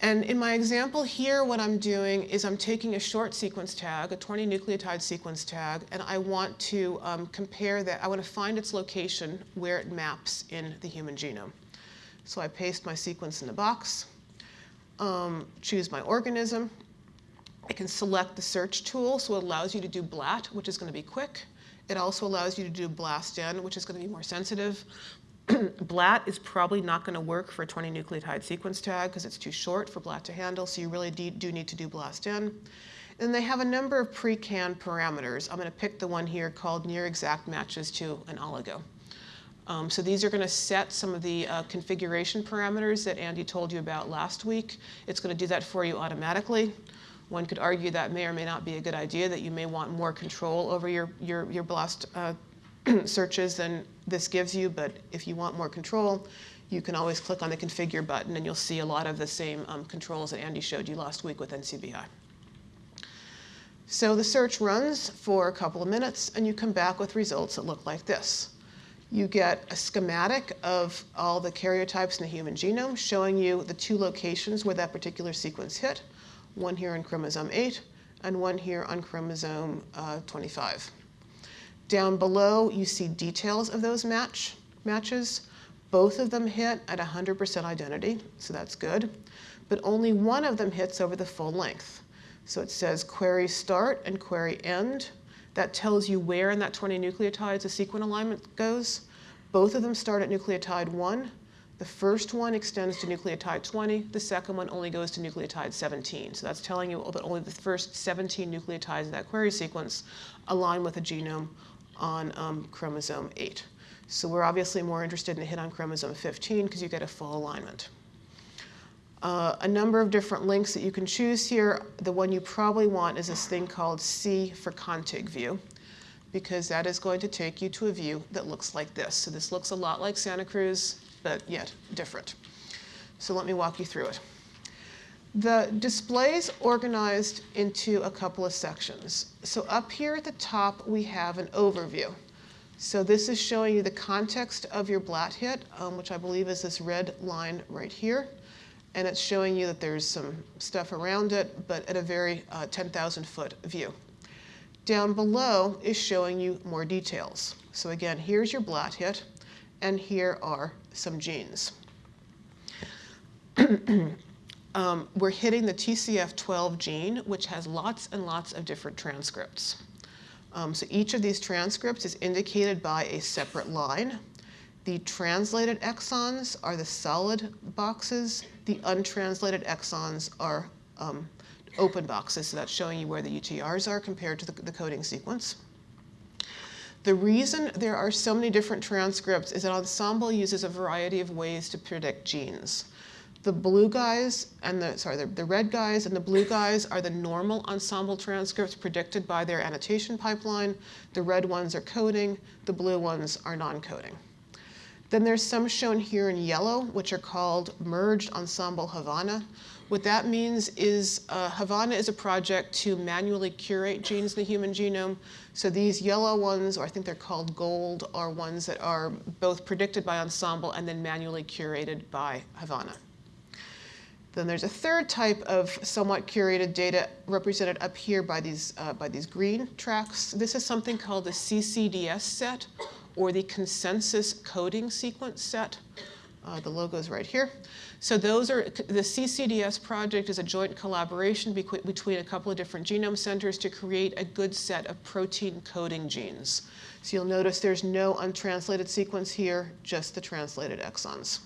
And in my example here, what I'm doing is I'm taking a short sequence tag, a 20 nucleotide sequence tag, and I want to um, compare that, I want to find its location where it maps in the human genome. So I paste my sequence in the box, um, choose my organism, I can select the search tool, so it allows you to do BLAT, which is going to be quick. It also allows you to do BLASTN, which is going to be more sensitive. BLAT is probably not going to work for a 20 nucleotide sequence tag because it's too short for BLAT to handle, so you really do need to do BLASTN. And they have a number of pre-canned parameters. I'm going to pick the one here called near exact matches to an oligo. Um, so these are going to set some of the uh, configuration parameters that Andy told you about last week. It's going to do that for you automatically. One could argue that may or may not be a good idea, that you may want more control over your, your, your BLAST uh, searches than this gives you, but if you want more control, you can always click on the configure button and you'll see a lot of the same um, controls that Andy showed you last week with NCBI. So the search runs for a couple of minutes and you come back with results that look like this. You get a schematic of all the karyotypes in the human genome showing you the two locations where that particular sequence hit one here on chromosome 8 and one here on chromosome uh, 25. Down below, you see details of those match matches. Both of them hit at 100% identity, so that's good. But only one of them hits over the full length. So it says query start and query end. That tells you where in that 20 nucleotides the sequence alignment goes. Both of them start at nucleotide 1, the first one extends to nucleotide 20. The second one only goes to nucleotide 17. So that's telling you that only the first 17 nucleotides in that query sequence align with a genome on um, chromosome 8. So we're obviously more interested in the hit on chromosome 15 because you get a full alignment. Uh, a number of different links that you can choose here. The one you probably want is this thing called C for contig view because that is going to take you to a view that looks like this. So this looks a lot like Santa Cruz but yet different. So let me walk you through it. The display is organized into a couple of sections. So up here at the top, we have an overview. So this is showing you the context of your blat hit, um, which I believe is this red line right here. And it's showing you that there's some stuff around it, but at a very uh, 10,000 foot view. Down below is showing you more details. So again, here's your blat hit, and here are some genes. um, we're hitting the TCF12 gene, which has lots and lots of different transcripts. Um, so each of these transcripts is indicated by a separate line. The translated exons are the solid boxes. The untranslated exons are um, open boxes, so that's showing you where the UTRs are compared to the, the coding sequence. The reason there are so many different transcripts is that Ensembl uses a variety of ways to predict genes. The blue guys and the, sorry, the, the red guys and the blue guys are the normal Ensembl transcripts predicted by their annotation pipeline. The red ones are coding, the blue ones are non-coding. Then there's some shown here in yellow, which are called Merged Ensembl Havana. What that means is uh, Havana is a project to manually curate genes in the human genome. So these yellow ones, or I think they're called gold, are ones that are both predicted by Ensembl and then manually curated by Havana. Then there's a third type of somewhat curated data represented up here by these, uh, by these green tracks. This is something called the CCDS set, or the consensus coding sequence set. Uh, the logo is right here. So those are, the CCDS project is a joint collaboration between a couple of different genome centers to create a good set of protein coding genes. So you'll notice there's no untranslated sequence here, just the translated exons.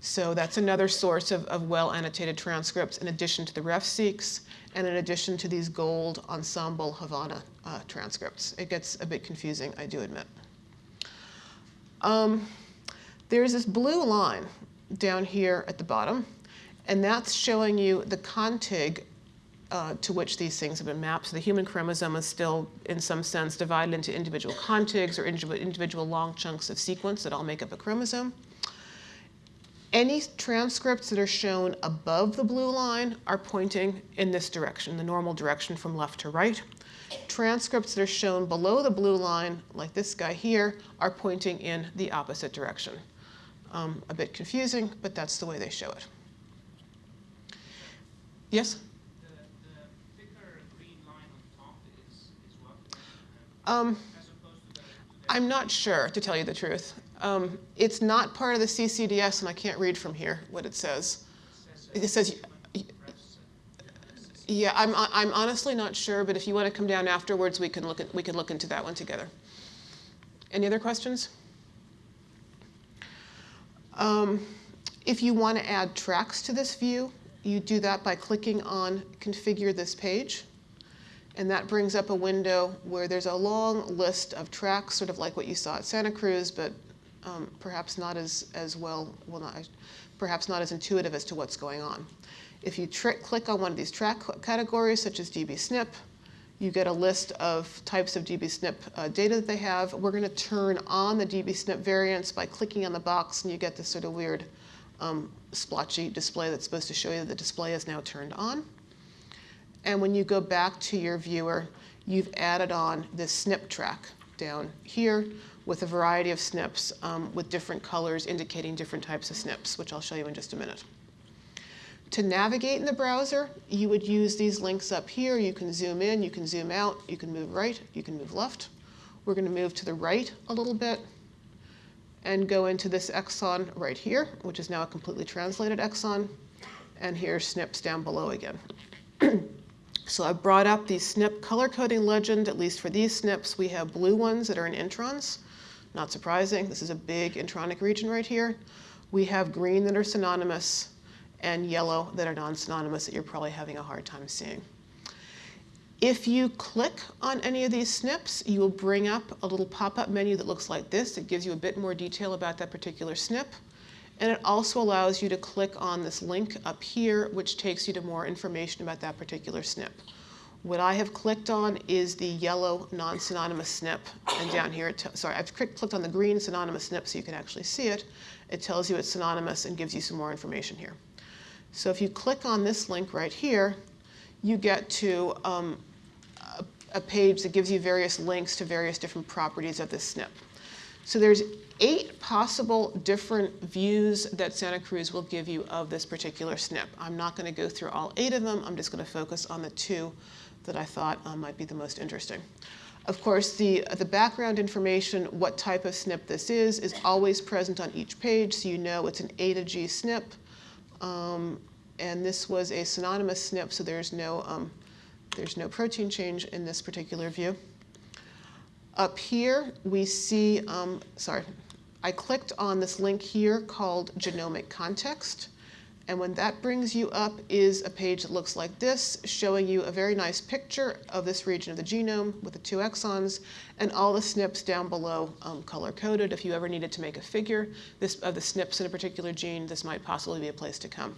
So that's another source of, of well-annotated transcripts in addition to the RefSeqs and in addition to these gold Ensembl Havana uh, transcripts. It gets a bit confusing, I do admit. Um, there's this blue line down here at the bottom, and that's showing you the contig uh, to which these things have been mapped. So the human chromosome is still, in some sense, divided into individual contigs or individual long chunks of sequence that all make up a chromosome. Any transcripts that are shown above the blue line are pointing in this direction, the normal direction from left to right. Transcripts that are shown below the blue line, like this guy here, are pointing in the opposite direction. Um, a bit confusing, but that's the way they show it. Yes? The, thicker green line on top is, is what? Um, I'm not sure, to tell you the truth. Um, it's not part of the CCDS, and I can't read from here what it says. It says, yeah, I'm, I'm honestly not sure, but if you want to come down afterwards, we can look at, we can look into that one together. Any other questions? Um, if you want to add tracks to this view, you do that by clicking on Configure this page. And that brings up a window where there's a long list of tracks, sort of like what you saw at Santa Cruz, but um, perhaps not as, as well, well not, perhaps not as intuitive as to what's going on. If you click on one of these track categories, such as dbSNP, you get a list of types of dbSNP uh, data that they have. We're going to turn on the dbSNP variants by clicking on the box, and you get this sort of weird um, splotchy display that's supposed to show you that the display is now turned on. And when you go back to your viewer, you've added on this SNP track down here with a variety of SNPs um, with different colors indicating different types of SNPs, which I'll show you in just a minute. To navigate in the browser, you would use these links up here. You can zoom in, you can zoom out, you can move right, you can move left. We're going to move to the right a little bit and go into this exon right here, which is now a completely translated exon. And here's SNPs down below again. so I've brought up the SNP color coding legend, at least for these SNPs. We have blue ones that are in introns. Not surprising, this is a big intronic region right here. We have green that are synonymous and yellow that are non-synonymous that you're probably having a hard time seeing. If you click on any of these SNPs, you will bring up a little pop-up menu that looks like this. It gives you a bit more detail about that particular SNP. And it also allows you to click on this link up here, which takes you to more information about that particular SNP. What I have clicked on is the yellow non-synonymous SNP, and down here, it sorry, I've clicked on the green synonymous SNP so you can actually see it. It tells you it's synonymous and gives you some more information here. So if you click on this link right here, you get to um, a, a page that gives you various links to various different properties of this SNP. So there's eight possible different views that Santa Cruz will give you of this particular SNP. I'm not going to go through all eight of them. I'm just going to focus on the two that I thought um, might be the most interesting. Of course, the, the background information, what type of SNP this is, is always present on each page, so you know it's an A to G SNP. Um, and this was a synonymous SNP, so there's no, um, there's no protein change in this particular view. Up here, we see, um, sorry, I clicked on this link here called Genomic Context. And when that brings you up is a page that looks like this, showing you a very nice picture of this region of the genome with the two exons and all the SNPs down below um, color-coded. If you ever needed to make a figure this, of the SNPs in a particular gene, this might possibly be a place to come.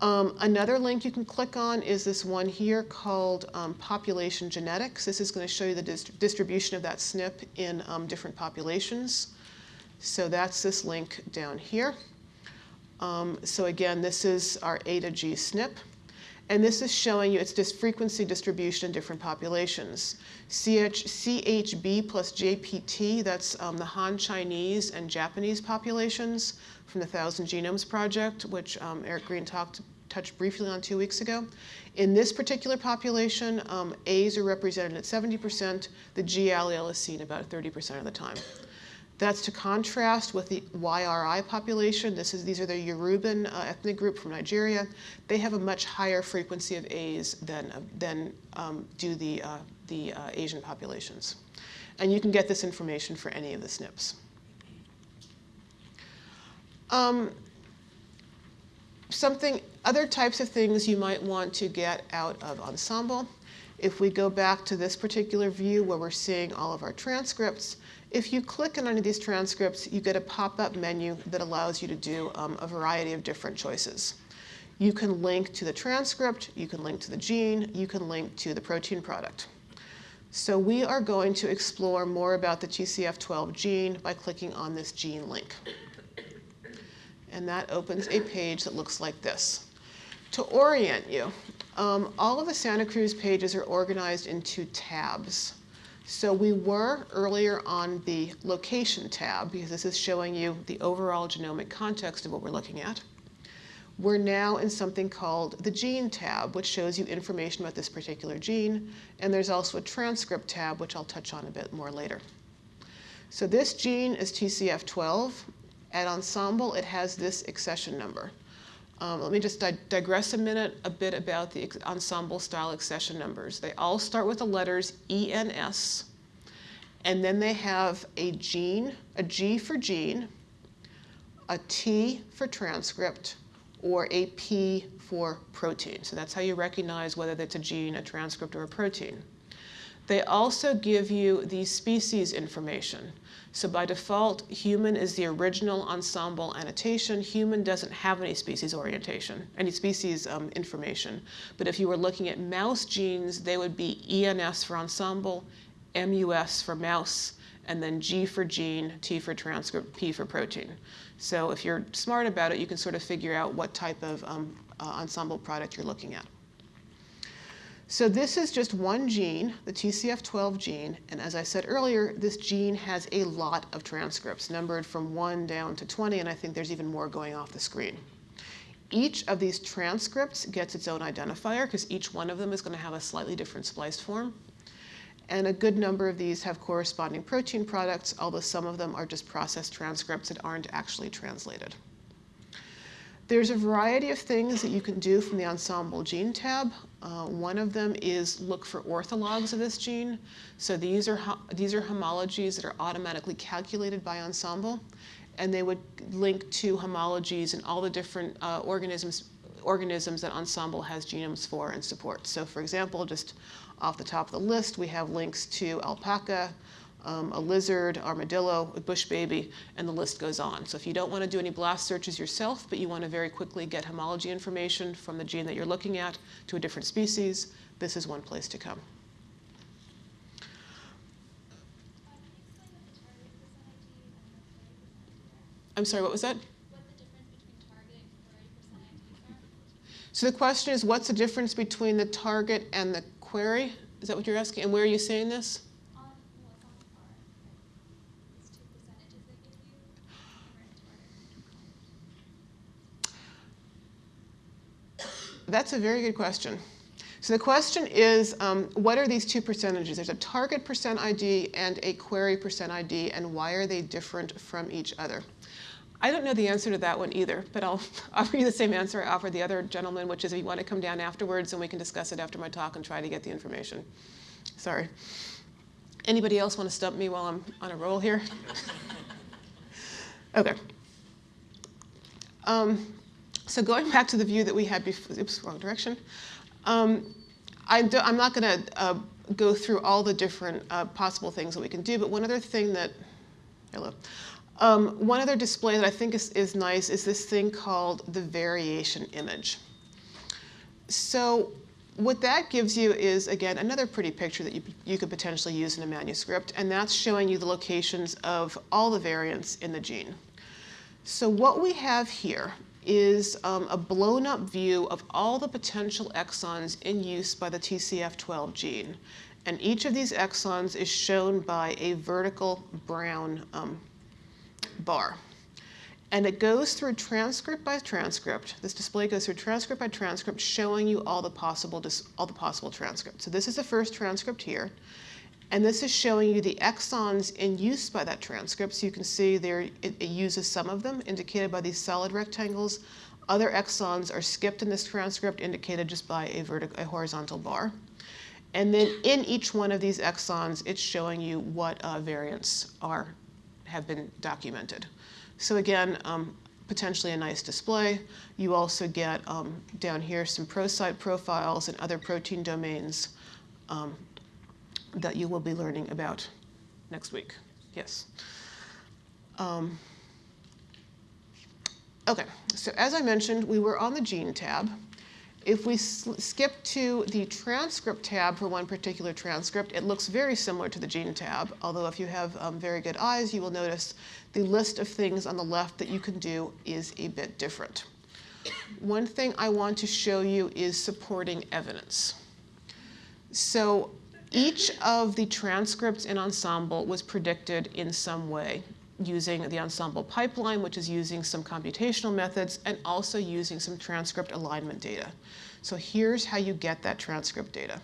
Um, another link you can click on is this one here called um, Population Genetics. This is going to show you the dist distribution of that SNP in um, different populations. So that's this link down here. Um, so again, this is our A to G SNP. And this is showing you its dis frequency distribution in different populations. CH, CHB plus JPT, that's um, the Han Chinese and Japanese populations from the Thousand Genomes Project, which um, Eric Green talked touched briefly on two weeks ago. In this particular population, um, A's are represented at 70%, the G allele is seen about 30% of the time. That's to contrast with the YRI population. This is, these are the Yoruban uh, ethnic group from Nigeria. They have a much higher frequency of A's than, uh, than um, do the, uh, the uh, Asian populations. And you can get this information for any of the SNPs. Um, something, other types of things you might want to get out of Ensembl. If we go back to this particular view where we're seeing all of our transcripts, if you click on any of these transcripts, you get a pop-up menu that allows you to do um, a variety of different choices. You can link to the transcript, you can link to the gene, you can link to the protein product. So we are going to explore more about the TCF12 gene by clicking on this gene link. And that opens a page that looks like this. To orient you, um, all of the Santa Cruz pages are organized into tabs. So we were earlier on the location tab because this is showing you the overall genomic context of what we're looking at. We're now in something called the gene tab, which shows you information about this particular gene. And there's also a transcript tab, which I'll touch on a bit more later. So this gene is TCF12. At Ensembl, it has this accession number. Um, let me just di digress a minute a bit about the Ensembl style accession numbers. They all start with the letters ENS, and then they have a gene, a G for gene, a T for transcript, or a P for protein. So that's how you recognize whether it's a gene, a transcript, or a protein. They also give you the species information. So by default, human is the original Ensembl annotation. Human doesn't have any species orientation, any species um, information. But if you were looking at mouse genes, they would be ENS for Ensembl, MUS for mouse, and then G for gene, T for transcript, P for protein. So if you're smart about it, you can sort of figure out what type of um, uh, Ensembl product you're looking at. So this is just one gene, the TCF12 gene, and as I said earlier, this gene has a lot of transcripts, numbered from 1 down to 20, and I think there's even more going off the screen. Each of these transcripts gets its own identifier because each one of them is going to have a slightly different spliced form. And a good number of these have corresponding protein products, although some of them are just processed transcripts that aren't actually translated. There's a variety of things that you can do from the Ensembl Gene tab. Uh, one of them is look for orthologs of this gene. So these are, these are homologies that are automatically calculated by Ensembl, and they would link to homologies in all the different uh, organisms, organisms that Ensembl has genomes for and supports. So for example, just off the top of the list, we have links to alpaca, um, a lizard, armadillo, a bush baby, and the list goes on. So if you don't want to do any blast searches yourself, but you want to very quickly get homology information from the gene that you're looking at to a different species, this is one place to come. I'm sorry, what was that? So the question is, what's the difference between the target and the query? Is that what you're asking? And where are you saying this? That's a very good question. So the question is, um, what are these two percentages? There's a target percent ID and a query percent ID, and why are they different from each other? I don't know the answer to that one either, but I'll offer you the same answer I offered the other gentleman, which is if you want to come down afterwards and we can discuss it after my talk and try to get the information. Sorry. Anybody else want to stump me while I'm on a roll here? okay. Um, so going back to the view that we had before, oops, wrong direction. Um, I am not going to uh, go through all the different uh, possible things that we can do, but one other thing that, hello, um, one other display that I think is, is nice is this thing called the variation image. So what that gives you is, again, another pretty picture that you, you could potentially use in a manuscript, and that's showing you the locations of all the variants in the gene. So what we have here is um, a blown up view of all the potential exons in use by the TCF12 gene. And each of these exons is shown by a vertical brown um, bar. And it goes through transcript by transcript. This display goes through transcript by transcript, showing you all the possible, all the possible transcripts. So this is the first transcript here. And this is showing you the exons in use by that transcript. So you can see there it, it uses some of them, indicated by these solid rectangles. Other exons are skipped in this transcript, indicated just by a, a horizontal bar. And then in each one of these exons, it's showing you what uh, variants are have been documented. So again, um, potentially a nice display. You also get um, down here some prosite profiles and other protein domains um, that you will be learning about next week. Yes. Um, okay, so as I mentioned, we were on the gene tab. If we skip to the transcript tab for one particular transcript, it looks very similar to the gene tab, although if you have um, very good eyes, you will notice the list of things on the left that you can do is a bit different. One thing I want to show you is supporting evidence. So each of the transcripts in Ensembl was predicted in some way using the Ensembl pipeline, which is using some computational methods and also using some transcript alignment data. So here's how you get that transcript data.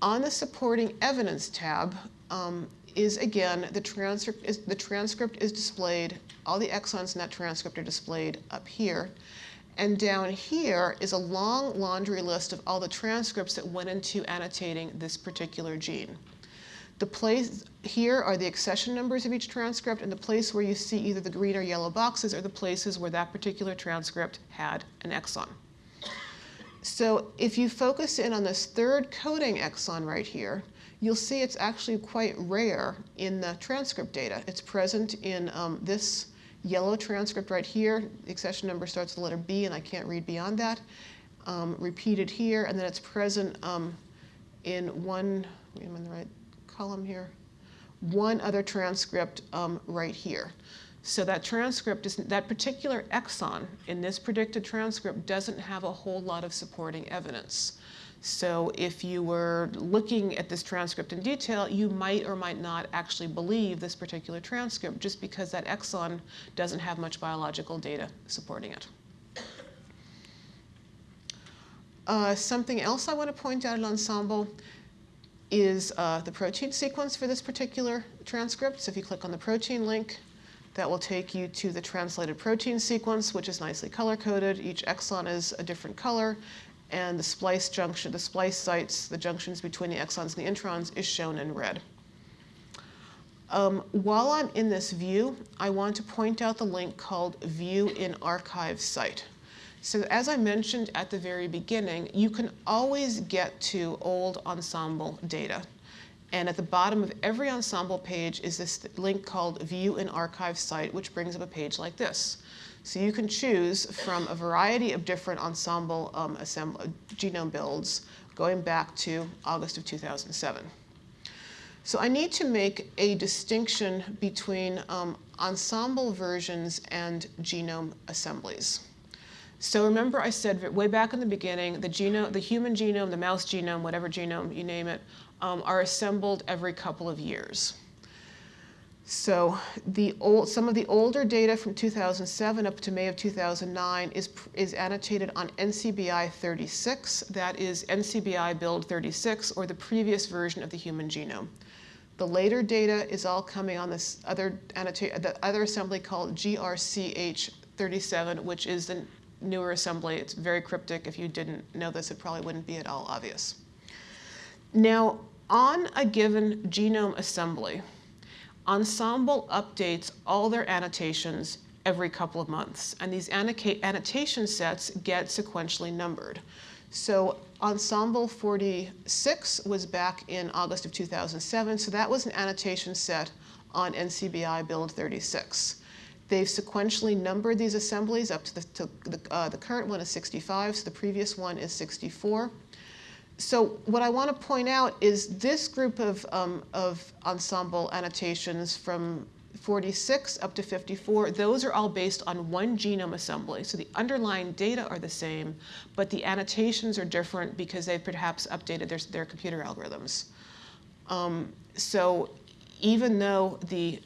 On the supporting evidence tab um, is again, the transcript is, the transcript is displayed, all the exons in that transcript are displayed up here. And down here is a long laundry list of all the transcripts that went into annotating this particular gene. The place here are the accession numbers of each transcript, and the place where you see either the green or yellow boxes are the places where that particular transcript had an exon. So if you focus in on this third coding exon right here, you'll see it's actually quite rare in the transcript data. It's present in um, this yellow transcript right here. Accession number starts with the letter B, and I can't read beyond that. Um, repeated here, and then it's present um, in one, am I in the right column here, one other transcript um, right here. So that transcript, is, that particular exon in this predicted transcript doesn't have a whole lot of supporting evidence. So if you were looking at this transcript in detail, you might or might not actually believe this particular transcript just because that exon doesn't have much biological data supporting it. Uh, something else I want to point out in Ensembl is uh, the protein sequence for this particular transcript. So if you click on the protein link, that will take you to the translated protein sequence, which is nicely color-coded. Each exon is a different color, and the splice junction, the splice sites, the junctions between the exons and the introns is shown in red. Um, while I'm in this view, I want to point out the link called View in Archive Site. So as I mentioned at the very beginning, you can always get to old Ensembl data. And at the bottom of every Ensembl page is this link called View in Archive Site, which brings up a page like this. So you can choose from a variety of different Ensembl um, genome builds going back to August of 2007. So I need to make a distinction between um, Ensembl versions and genome assemblies. So remember I said way back in the beginning, the, genome, the human genome, the mouse genome, whatever genome you name it, um, are assembled every couple of years. So the old, some of the older data from 2007 up to May of 2009 is, is annotated on NCBI 36. That is NCBI build 36, or the previous version of the human genome. The later data is all coming on this other, the other assembly called GRCH 37, which is the newer assembly. It's very cryptic. If you didn't know this, it probably wouldn't be at all obvious. Now, on a given genome assembly, Ensembl updates all their annotations every couple of months, and these annotation sets get sequentially numbered. So Ensembl 46 was back in August of 2007, so that was an annotation set on NCBI build 36. They've sequentially numbered these assemblies up to the, to the, uh, the current one is 65, so the previous one is 64. So what I want to point out is this group of, um, of Ensembl annotations from 46 up to 54, those are all based on one genome assembly. So the underlying data are the same, but the annotations are different because they've perhaps updated their, their computer algorithms. Um, so even though the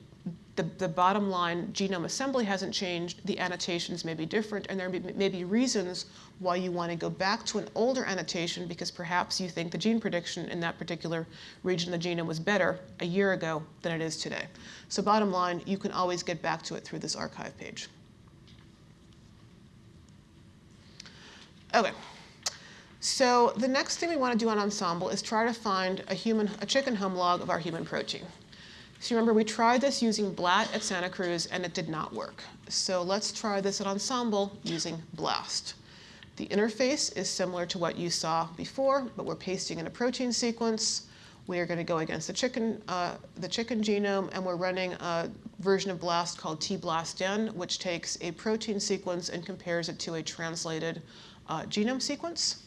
the, the bottom line genome assembly hasn't changed, the annotations may be different, and there may, may be reasons why you want to go back to an older annotation because perhaps you think the gene prediction in that particular region of the genome was better a year ago than it is today. So bottom line, you can always get back to it through this archive page. Okay. So the next thing we want to do on Ensembl is try to find a human, a chicken homolog of our human protein. So remember, we tried this using BLAT at Santa Cruz, and it did not work. So let's try this at Ensembl using BLAST. The interface is similar to what you saw before, but we're pasting in a protein sequence. We are going to go against the chicken, uh, the chicken genome, and we're running a version of BLAST called tBLASTN, which takes a protein sequence and compares it to a translated uh, genome sequence.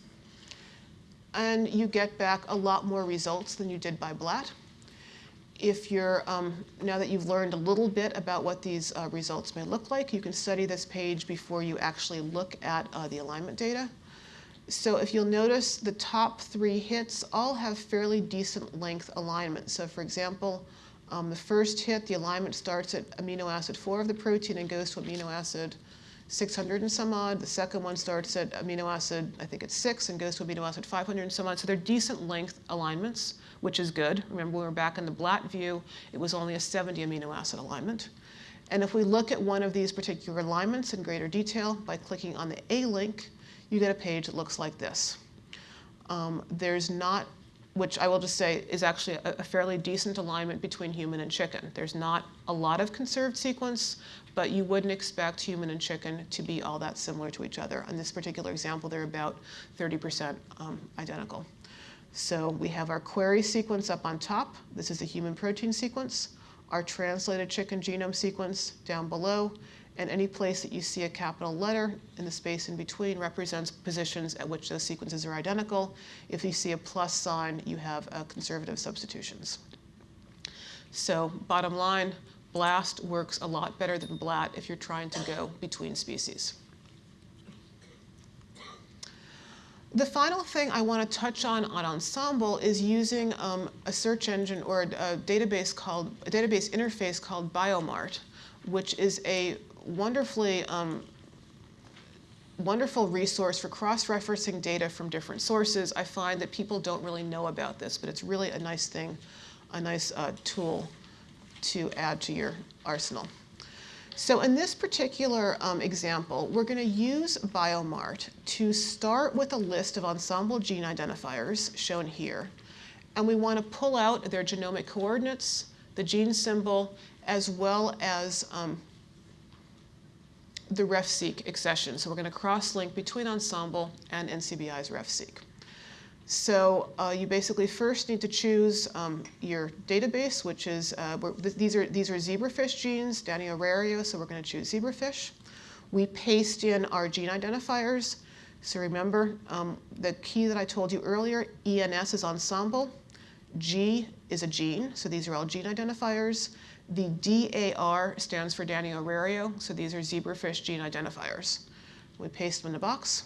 And you get back a lot more results than you did by BLAT if you're, um, now that you've learned a little bit about what these uh, results may look like, you can study this page before you actually look at uh, the alignment data. So if you'll notice, the top three hits all have fairly decent length alignment. So for example, um, the first hit, the alignment starts at amino acid 4 of the protein and goes to amino acid 600 and some odd. The second one starts at amino acid, I think it's 6, and goes to amino acid 500 and some odd. So they're decent length alignments which is good. Remember, we were back in the BLAT view, it was only a 70 amino acid alignment. And if we look at one of these particular alignments in greater detail by clicking on the A link, you get a page that looks like this. Um, there's not, which I will just say is actually a, a, fairly decent alignment between human and chicken. There's not a lot of conserved sequence, but you wouldn't expect human and chicken to be all that similar to each other. In this particular example, they're about 30% um, identical. So we have our query sequence up on top. This is the human protein sequence. Our translated chicken genome sequence down below. And any place that you see a capital letter in the space in between represents positions at which those sequences are identical. If you see a plus sign, you have uh, conservative substitutions. So bottom line, BLAST works a lot better than BLAT if you're trying to go between species. The final thing I want to touch on on Ensembl is using um, a search engine or a, a, database called a database interface called Biomart, which is a wonderfully um, wonderful resource for cross-referencing data from different sources. I find that people don't really know about this, but it's really a nice thing, a nice uh, tool to add to your arsenal. So in this particular um, example, we're going to use Biomart to start with a list of Ensembl gene identifiers shown here. And we want to pull out their genomic coordinates, the gene symbol, as well as um, the RefSeq accession. So we're going to cross-link between Ensembl and NCBI's RefSeq. So uh, you basically first need to choose um, your database, which is, uh, th these, are, these are zebrafish genes, Danio rerio, so we're going to choose zebrafish. We paste in our gene identifiers. So remember um, the key that I told you earlier, ENS is Ensembl, G is a gene, so these are all gene identifiers. The DAR stands for Danio rerio, so these are zebrafish gene identifiers. We paste them in the box.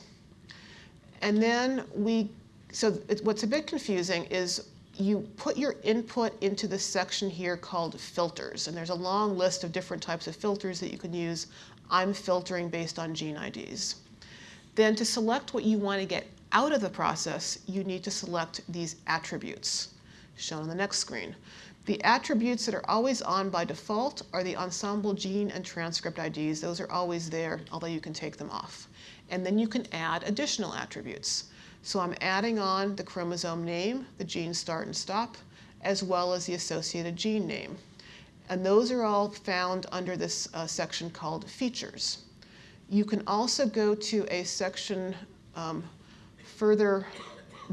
And then we, so it, what's a bit confusing is you put your input into this section here called filters, and there's a long list of different types of filters that you can use. I'm filtering based on gene IDs. Then to select what you want to get out of the process, you need to select these attributes, shown on the next screen. The attributes that are always on by default are the Ensembl gene and transcript IDs. Those are always there, although you can take them off. And then you can add additional attributes. So I'm adding on the chromosome name, the gene start and stop, as well as the associated gene name. And those are all found under this uh, section called features. You can also go to a section um, further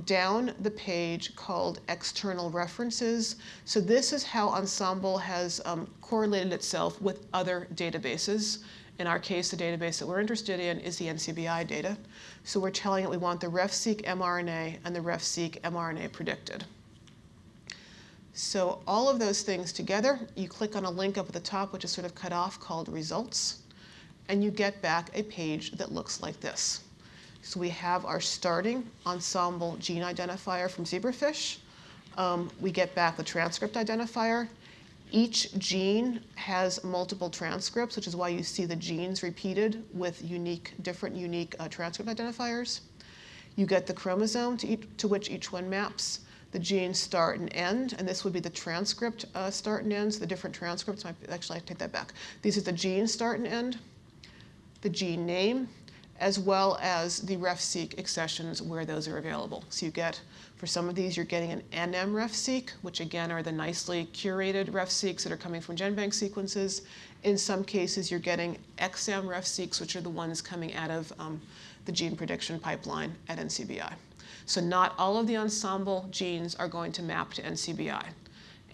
down the page called external references. So this is how Ensembl has um, correlated itself with other databases. In our case, the database that we're interested in is the NCBI data. So we're telling it we want the RefSeq mRNA and the RefSeq mRNA predicted. So all of those things together, you click on a link up at the top, which is sort of cut off, called results, and you get back a page that looks like this. So we have our starting Ensembl gene identifier from zebrafish. Um, we get back the transcript identifier. Each gene has multiple transcripts, which is why you see the genes repeated with unique, different unique uh, transcript identifiers. You get the chromosome to, each, to, which each one maps, the gene start and end, and this would be the transcript uh, start and ends, the different transcripts. Actually, I take that back. These are the gene start and end, the gene name, as well as the RefSeq accessions where those are available. So you get, for some of these, you're getting an NM RefSeq, which again are the nicely curated RefSeqs that are coming from GenBank sequences. In some cases, you're getting XM RefSeqs, which are the ones coming out of um, the gene prediction pipeline at NCBI. So not all of the Ensembl genes are going to map to NCBI.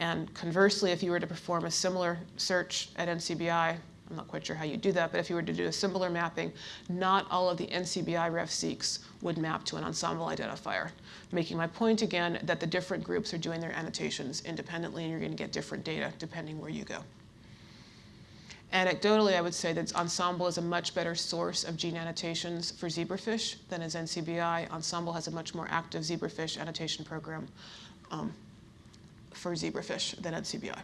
And conversely, if you were to perform a similar search at NCBI, I'm not quite sure how you do that, but if you were to do a similar mapping, not all of the NCBI RefSeqs would map to an Ensembl identifier. Making my point again that the different groups are doing their annotations independently and you're going to get different data depending where you go. Anecdotally, I would say that Ensembl is a much better source of gene annotations for zebrafish than is NCBI. Ensembl has a much more active zebrafish annotation program um, for zebrafish than NCBI.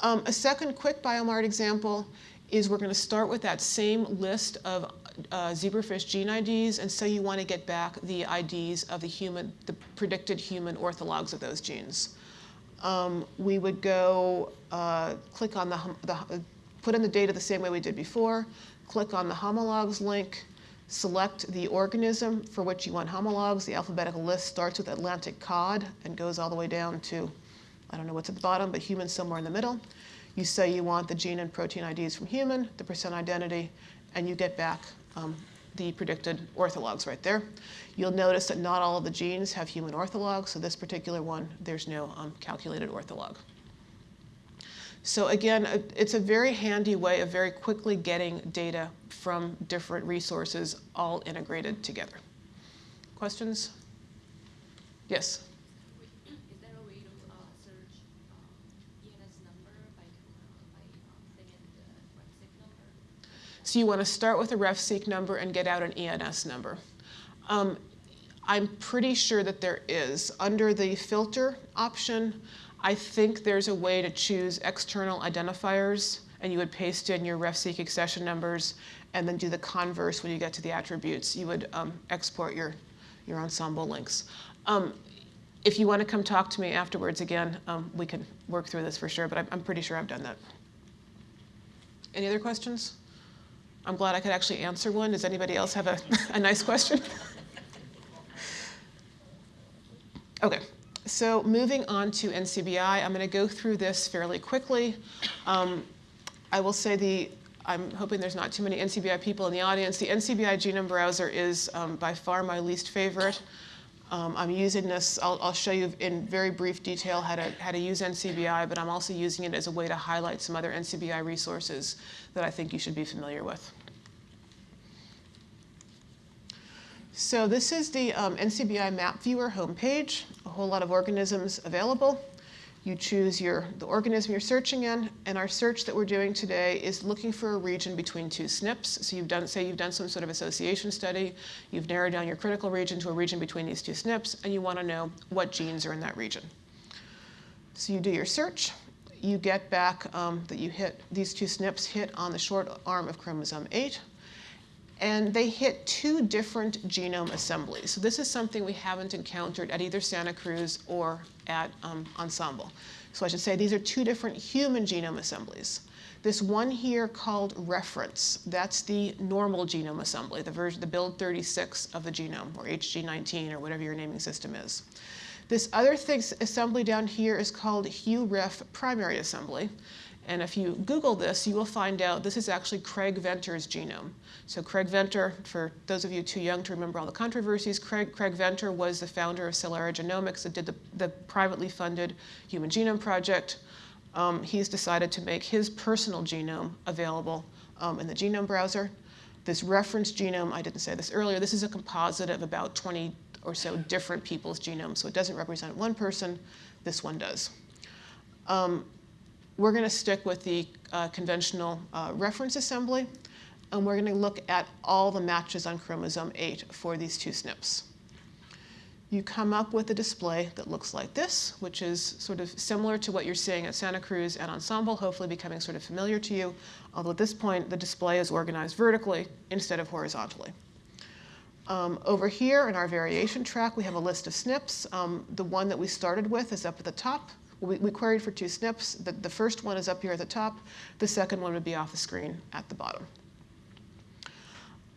Um, a second quick biomart example is we're going to start with that same list of uh, zebrafish gene IDs, and so you want to get back the IDs of the human, the predicted human orthologs of those genes. Um, we would go uh, click on the, the, put in the data the same way we did before, click on the homologs link, select the organism for which you want homologs. The alphabetical list starts with Atlantic cod and goes all the way down to I don't know what's at the bottom, but human somewhere in the middle. You say you want the gene and protein IDs from human, the percent identity, and you get back um, the predicted orthologs right there. You'll notice that not all of the genes have human orthologs, so this particular one, there's no um, calculated ortholog. So again, it's a very handy way of very quickly getting data from different resources all integrated together. Questions? Yes? So you want to start with a RefSeq number and get out an ENS number. Um, I'm pretty sure that there is. Under the filter option, I think there's a way to choose external identifiers and you would paste in your RefSeq accession numbers and then do the converse when you get to the attributes. You would um, export your, your Ensembl links. Um, if you want to come talk to me afterwards again, um, we can work through this for sure, but I'm, I'm pretty sure I've done that. Any other questions? I'm glad I could actually answer one. Does anybody else have a, a nice question? okay, so moving on to NCBI, I'm going to go through this fairly quickly. Um, I will say the I'm hoping there's not too many NCBI people in the audience. The NCBI genome browser is um, by far my least favorite. Um, I'm using this, I'll, I'll, show you in very brief detail how to, how to use NCBI, but I'm also using it as a way to highlight some other NCBI resources that I think you should be familiar with. So this is the um, NCBI Map Viewer homepage, a whole lot of organisms available. You choose your, the organism you're searching in, and our search that we're doing today is looking for a region between two SNPs. So you've done, say you've done some sort of association study, you've narrowed down your critical region to a region between these two SNPs, and you want to know what genes are in that region. So you do your search, you get back um, that you hit, these two SNPs hit on the short arm of chromosome 8, and they hit two different genome assemblies. So this is something we haven't encountered at either Santa Cruz or at um, Ensembl. So I should say these are two different human genome assemblies. This one here called reference, that's the normal genome assembly, the version, the build 36 of the genome, or HG19, or whatever your naming system is. This other thing, assembly down here is called HuRef primary assembly. And if you Google this, you will find out this is actually Craig Venter's genome. So Craig Venter, for those of you too young to remember all the controversies, Craig, Craig Venter was the founder of Celera Genomics that did the, the privately funded Human Genome Project. Um, he's decided to make his personal genome available um, in the genome browser. This reference genome, I didn't say this earlier, this is a composite of about 20 or so different people's genomes. So it doesn't represent one person, this one does. Um, we're going to stick with the uh, conventional uh, reference assembly, and we're going to look at all the matches on chromosome 8 for these two SNPs. You come up with a display that looks like this, which is sort of similar to what you're seeing at Santa Cruz and Ensembl, hopefully becoming sort of familiar to you, although at this point the display is organized vertically instead of horizontally. Um, over here in our variation track, we have a list of SNPs. Um, the one that we started with is up at the top. We, we queried for two SNPs. The, the first one is up here at the top. The second one would be off the screen at the bottom.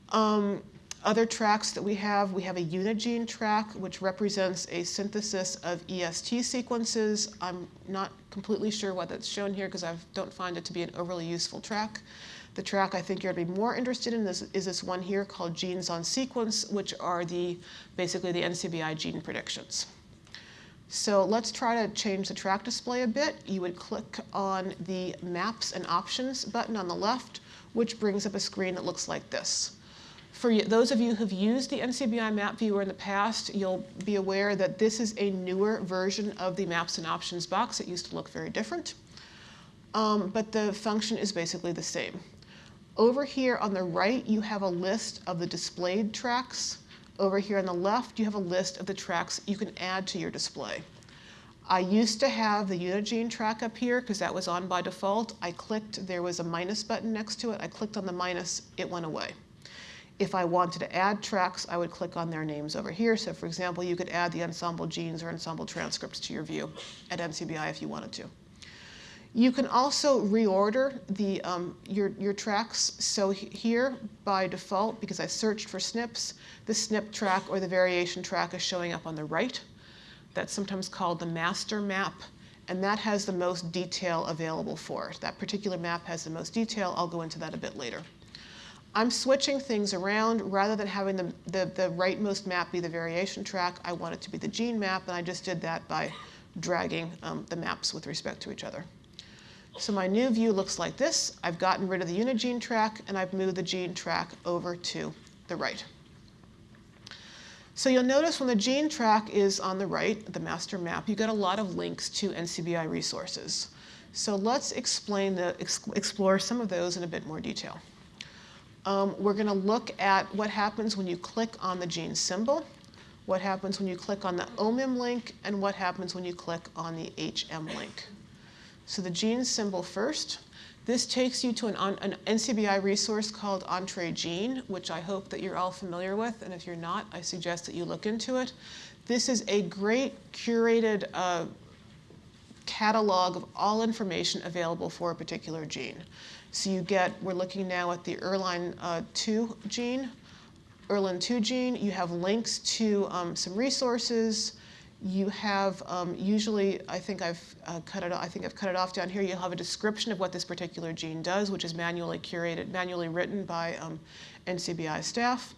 Um, other tracks that we have, we have a unigene track, which represents a synthesis of EST sequences. I'm not completely sure why that's shown here because I don't find it to be an overly useful track. The track I think you're going to be more interested in is, is this one here called Genes on Sequence, which are the basically the NCBI gene predictions. So let's try to change the track display a bit. You would click on the Maps and Options button on the left, which brings up a screen that looks like this. For those of you who've used the NCBI Map Viewer in the past, you'll be aware that this is a newer version of the Maps and Options box. It used to look very different, um, but the function is basically the same. Over here on the right, you have a list of the displayed tracks. Over here on the left, you have a list of the tracks you can add to your display. I used to have the Unigene track up here because that was on by default. I clicked, there was a minus button next to it. I clicked on the minus, it went away. If I wanted to add tracks, I would click on their names over here. So for example, you could add the Ensembl genes or Ensembl transcripts to your view at NCBI if you wanted to. You can also reorder the, um, your, your tracks. So here, by default, because I searched for SNPs, the SNP track or the variation track is showing up on the right. That's sometimes called the master map, and that has the most detail available for it. That particular map has the most detail. I'll go into that a bit later. I'm switching things around. Rather than having the, the, the rightmost map be the variation track, I want it to be the gene map, and I just did that by dragging um, the maps with respect to each other. So my new view looks like this. I've gotten rid of the unigene track and I've moved the gene track over to the right. So you'll notice when the gene track is on the right, the master map, you get a lot of links to NCBI resources. So let's explain the, explore some of those in a bit more detail. Um, we're going to look at what happens when you click on the gene symbol, what happens when you click on the OMIM link, and what happens when you click on the HM link. So the gene symbol first. This takes you to an, an, NCBI resource called Entrez Gene, which I hope that you're all familiar with, and if you're not, I suggest that you look into it. This is a great curated uh, catalog of all information available for a particular gene. So you get, we're looking now at the ERLINE uh, 2 gene, ERLIN 2 gene. You have links to um, some resources, you have um, usually, I think I've uh, cut it. I think I've cut it off down here. You'll have a description of what this particular gene does, which is manually curated, manually written by um, NCBI staff.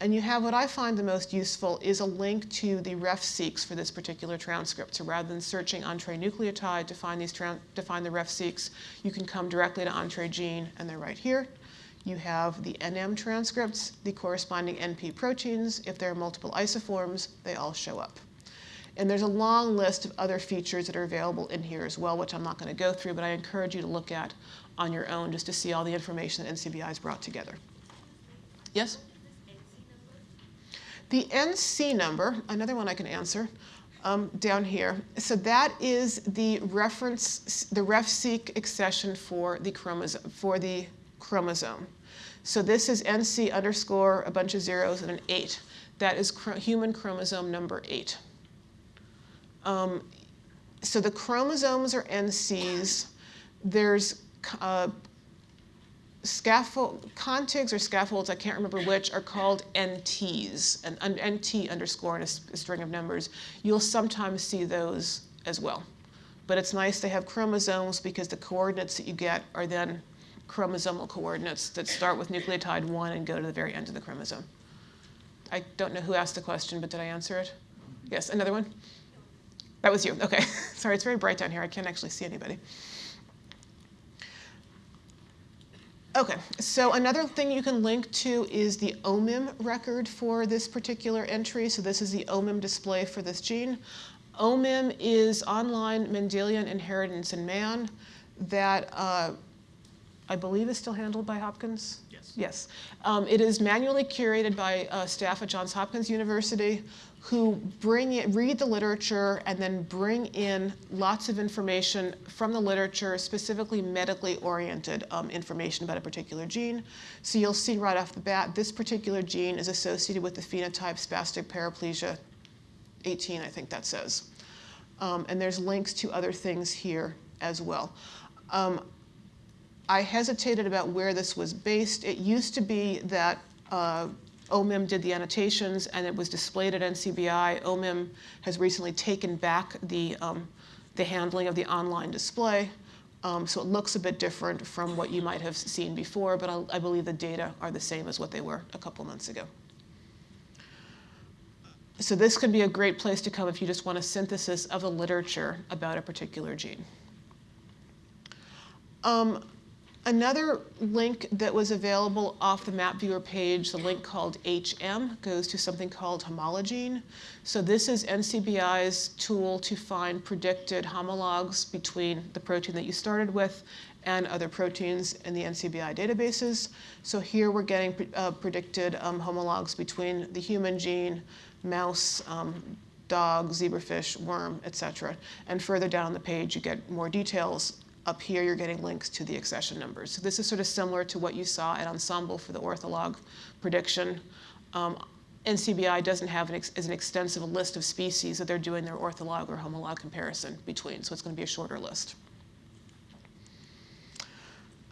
And you have what I find the most useful is a link to the ref-seqs for this particular transcript. So rather than searching Entrez-nucleotide to find these to find the ref-seqs, you can come directly to Entrez Gene, and they're right here. You have the NM transcripts, the corresponding NP proteins. If there are multiple isoforms, they all show up. And there's a long list of other features that are available in here as well, which I'm not going to go through, but I encourage you to look at on your own just to see all the information that NCBI has brought together. Yes? The NC number, another one I can answer, um, down here. So that is the reference, the ref-seq accession for the chromosome. For the chromosome. So this is NC underscore a bunch of zeros and an eight. That is human chromosome number eight. Um, so the chromosomes are NCs. There's uh, scaffold, contigs or scaffolds, I can't remember which, are called NTs, an, an NT underscore and a, a string of numbers. You'll sometimes see those as well. But it's nice to have chromosomes because the coordinates that you get are then chromosomal coordinates that start with nucleotide 1 and go to the very end of the chromosome. I don't know who asked the question, but did I answer it? Yes, another one? That was you. Okay. Sorry, it's very bright down here. I can't actually see anybody. Okay, so another thing you can link to is the OMIM record for this particular entry. So this is the OMIM display for this gene. OMIM is online Mendelian inheritance in man that uh, I believe is still handled by Hopkins. Yes. Yes. Um, it is manually curated by uh, staff at Johns Hopkins University who bring it, read the literature and then bring in lots of information from the literature, specifically medically oriented um, information about a particular gene. So you'll see right off the bat, this particular gene is associated with the phenotype spastic paraplegia 18, I think that says. Um, and there's links to other things here as well. Um, I hesitated about where this was based. It used to be that uh, OMIM did the annotations and it was displayed at NCBI. OMIM has recently taken back the, um, the handling of the online display. Um, so it looks a bit different from what you might have seen before, but I, I believe the data are the same as what they were a couple months ago. So this could be a great place to come if you just want a synthesis of the literature about a particular gene. Um, Another link that was available off the map viewer page, the link called HM, goes to something called Homologene. So this is NCBI's tool to find predicted homologs between the protein that you started with and other proteins in the NCBI databases. So here we're getting uh, predicted um, homologs between the human gene, mouse, um, dog, zebrafish, worm, etc. And further down the page, you get more details up here, you're getting links to the accession numbers. So this is sort of similar to what you saw at Ensembl for the ortholog prediction. Um, NCBI doesn't have an, ex an extensive list of species that they're doing their ortholog or homolog comparison between, so it's going to be a shorter list.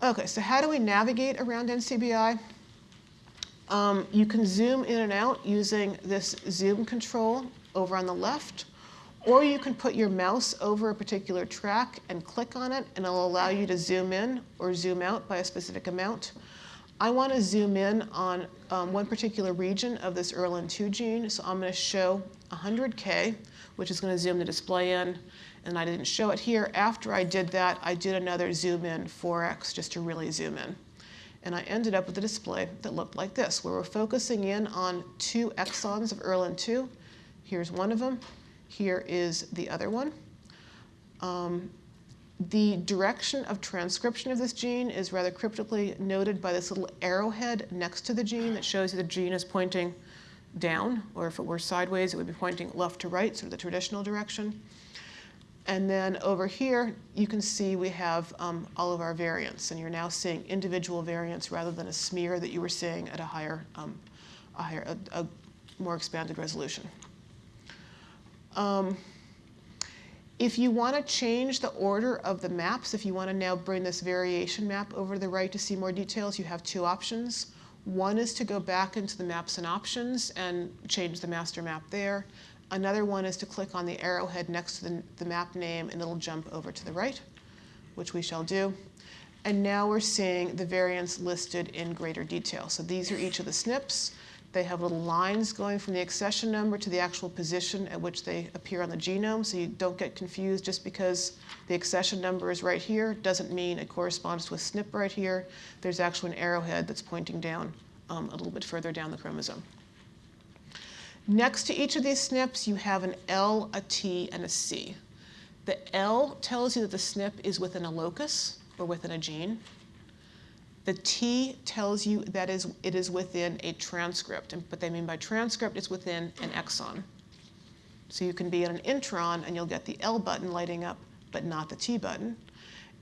Okay, so how do we navigate around NCBI? Um, you can zoom in and out using this zoom control over on the left. Or you can put your mouse over a particular track and click on it, and it'll allow you to zoom in or zoom out by a specific amount. I want to zoom in on um, one particular region of this ERLIN2 gene, so I'm going to show 100K, which is going to zoom the display in, and I didn't show it here. After I did that, I did another zoom in 4x just to really zoom in. And I ended up with a display that looked like this, where we're focusing in on two exons of ERLIN2. Here's one of them. Here is the other one. Um, the direction of transcription of this gene is rather cryptically noted by this little arrowhead next to the gene that shows you the gene is pointing down, or if it were sideways, it would be pointing left to right, sort of the traditional direction. And then over here, you can see we have um, all of our variants, and you're now seeing individual variants rather than a smear that you were seeing at a higher, um, a, higher a, a more expanded resolution. Um, if you want to change the order of the maps, if you want to now bring this variation map over to the right to see more details, you have two options. One is to go back into the maps and options and change the master map there. Another one is to click on the arrowhead next to the, the map name and it'll jump over to the right, which we shall do. And now we're seeing the variants listed in greater detail. So these are each of the SNPs. They have little lines going from the accession number to the actual position at which they appear on the genome, so you don't get confused just because the accession number is right here doesn't mean it corresponds to a SNP right here. There's actually an arrowhead that's pointing down um, a little bit further down the chromosome. Next to each of these SNPs, you have an L, a T, and a C. The L tells you that the SNP is within a locus or within a gene. The T tells you that is, it is within a transcript. And what they mean by transcript is within an exon. So you can be in an intron and you'll get the L button lighting up, but not the T button.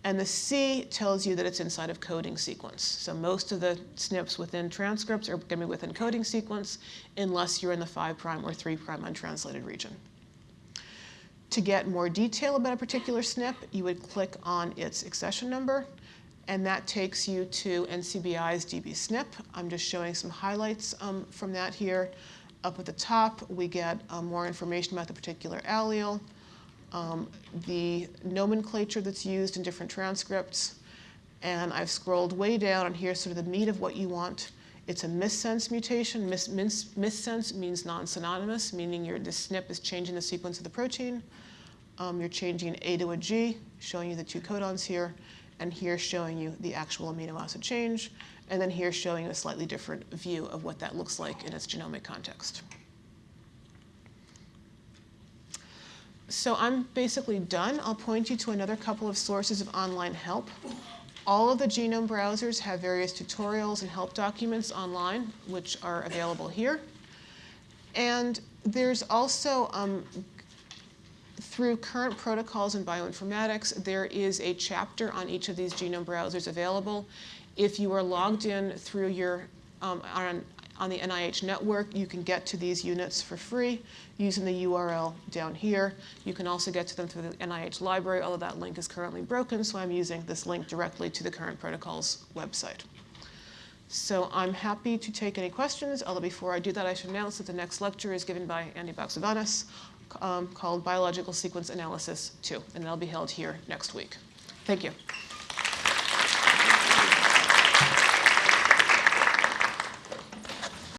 And the C tells you that it's inside of coding sequence. So most of the SNPs within transcripts are going to be within coding sequence unless you're in the 5' or 3' untranslated region. To get more detail about a particular SNP, you would click on its accession number and that takes you to NCBI's dbSNP. I'm just showing some highlights um, from that here. Up at the top, we get um, more information about the particular allele, um, the nomenclature that's used in different transcripts, and I've scrolled way down, and here's sort of the meat of what you want. It's a missense mutation. Mis mis missense means non-synonymous, meaning your, the SNP is changing the sequence of the protein. Um, you're changing A to a G, showing you the two codons here and here showing you the actual amino acid change, and then here showing you a slightly different view of what that looks like in its genomic context. So I'm basically done. I'll point you to another couple of sources of online help. All of the genome browsers have various tutorials and help documents online, which are available here. And there's also um, through current protocols in bioinformatics, there is a chapter on each of these genome browsers available. If you are logged in through your, um, on, on the NIH network, you can get to these units for free using the URL down here. You can also get to them through the NIH library, although that link is currently broken, so I'm using this link directly to the current protocols website. So I'm happy to take any questions, although before I do that, I should announce that the next lecture is given by Andy Baxevanis um, called Biological Sequence Analysis 2, and that'll be held here next week. Thank you.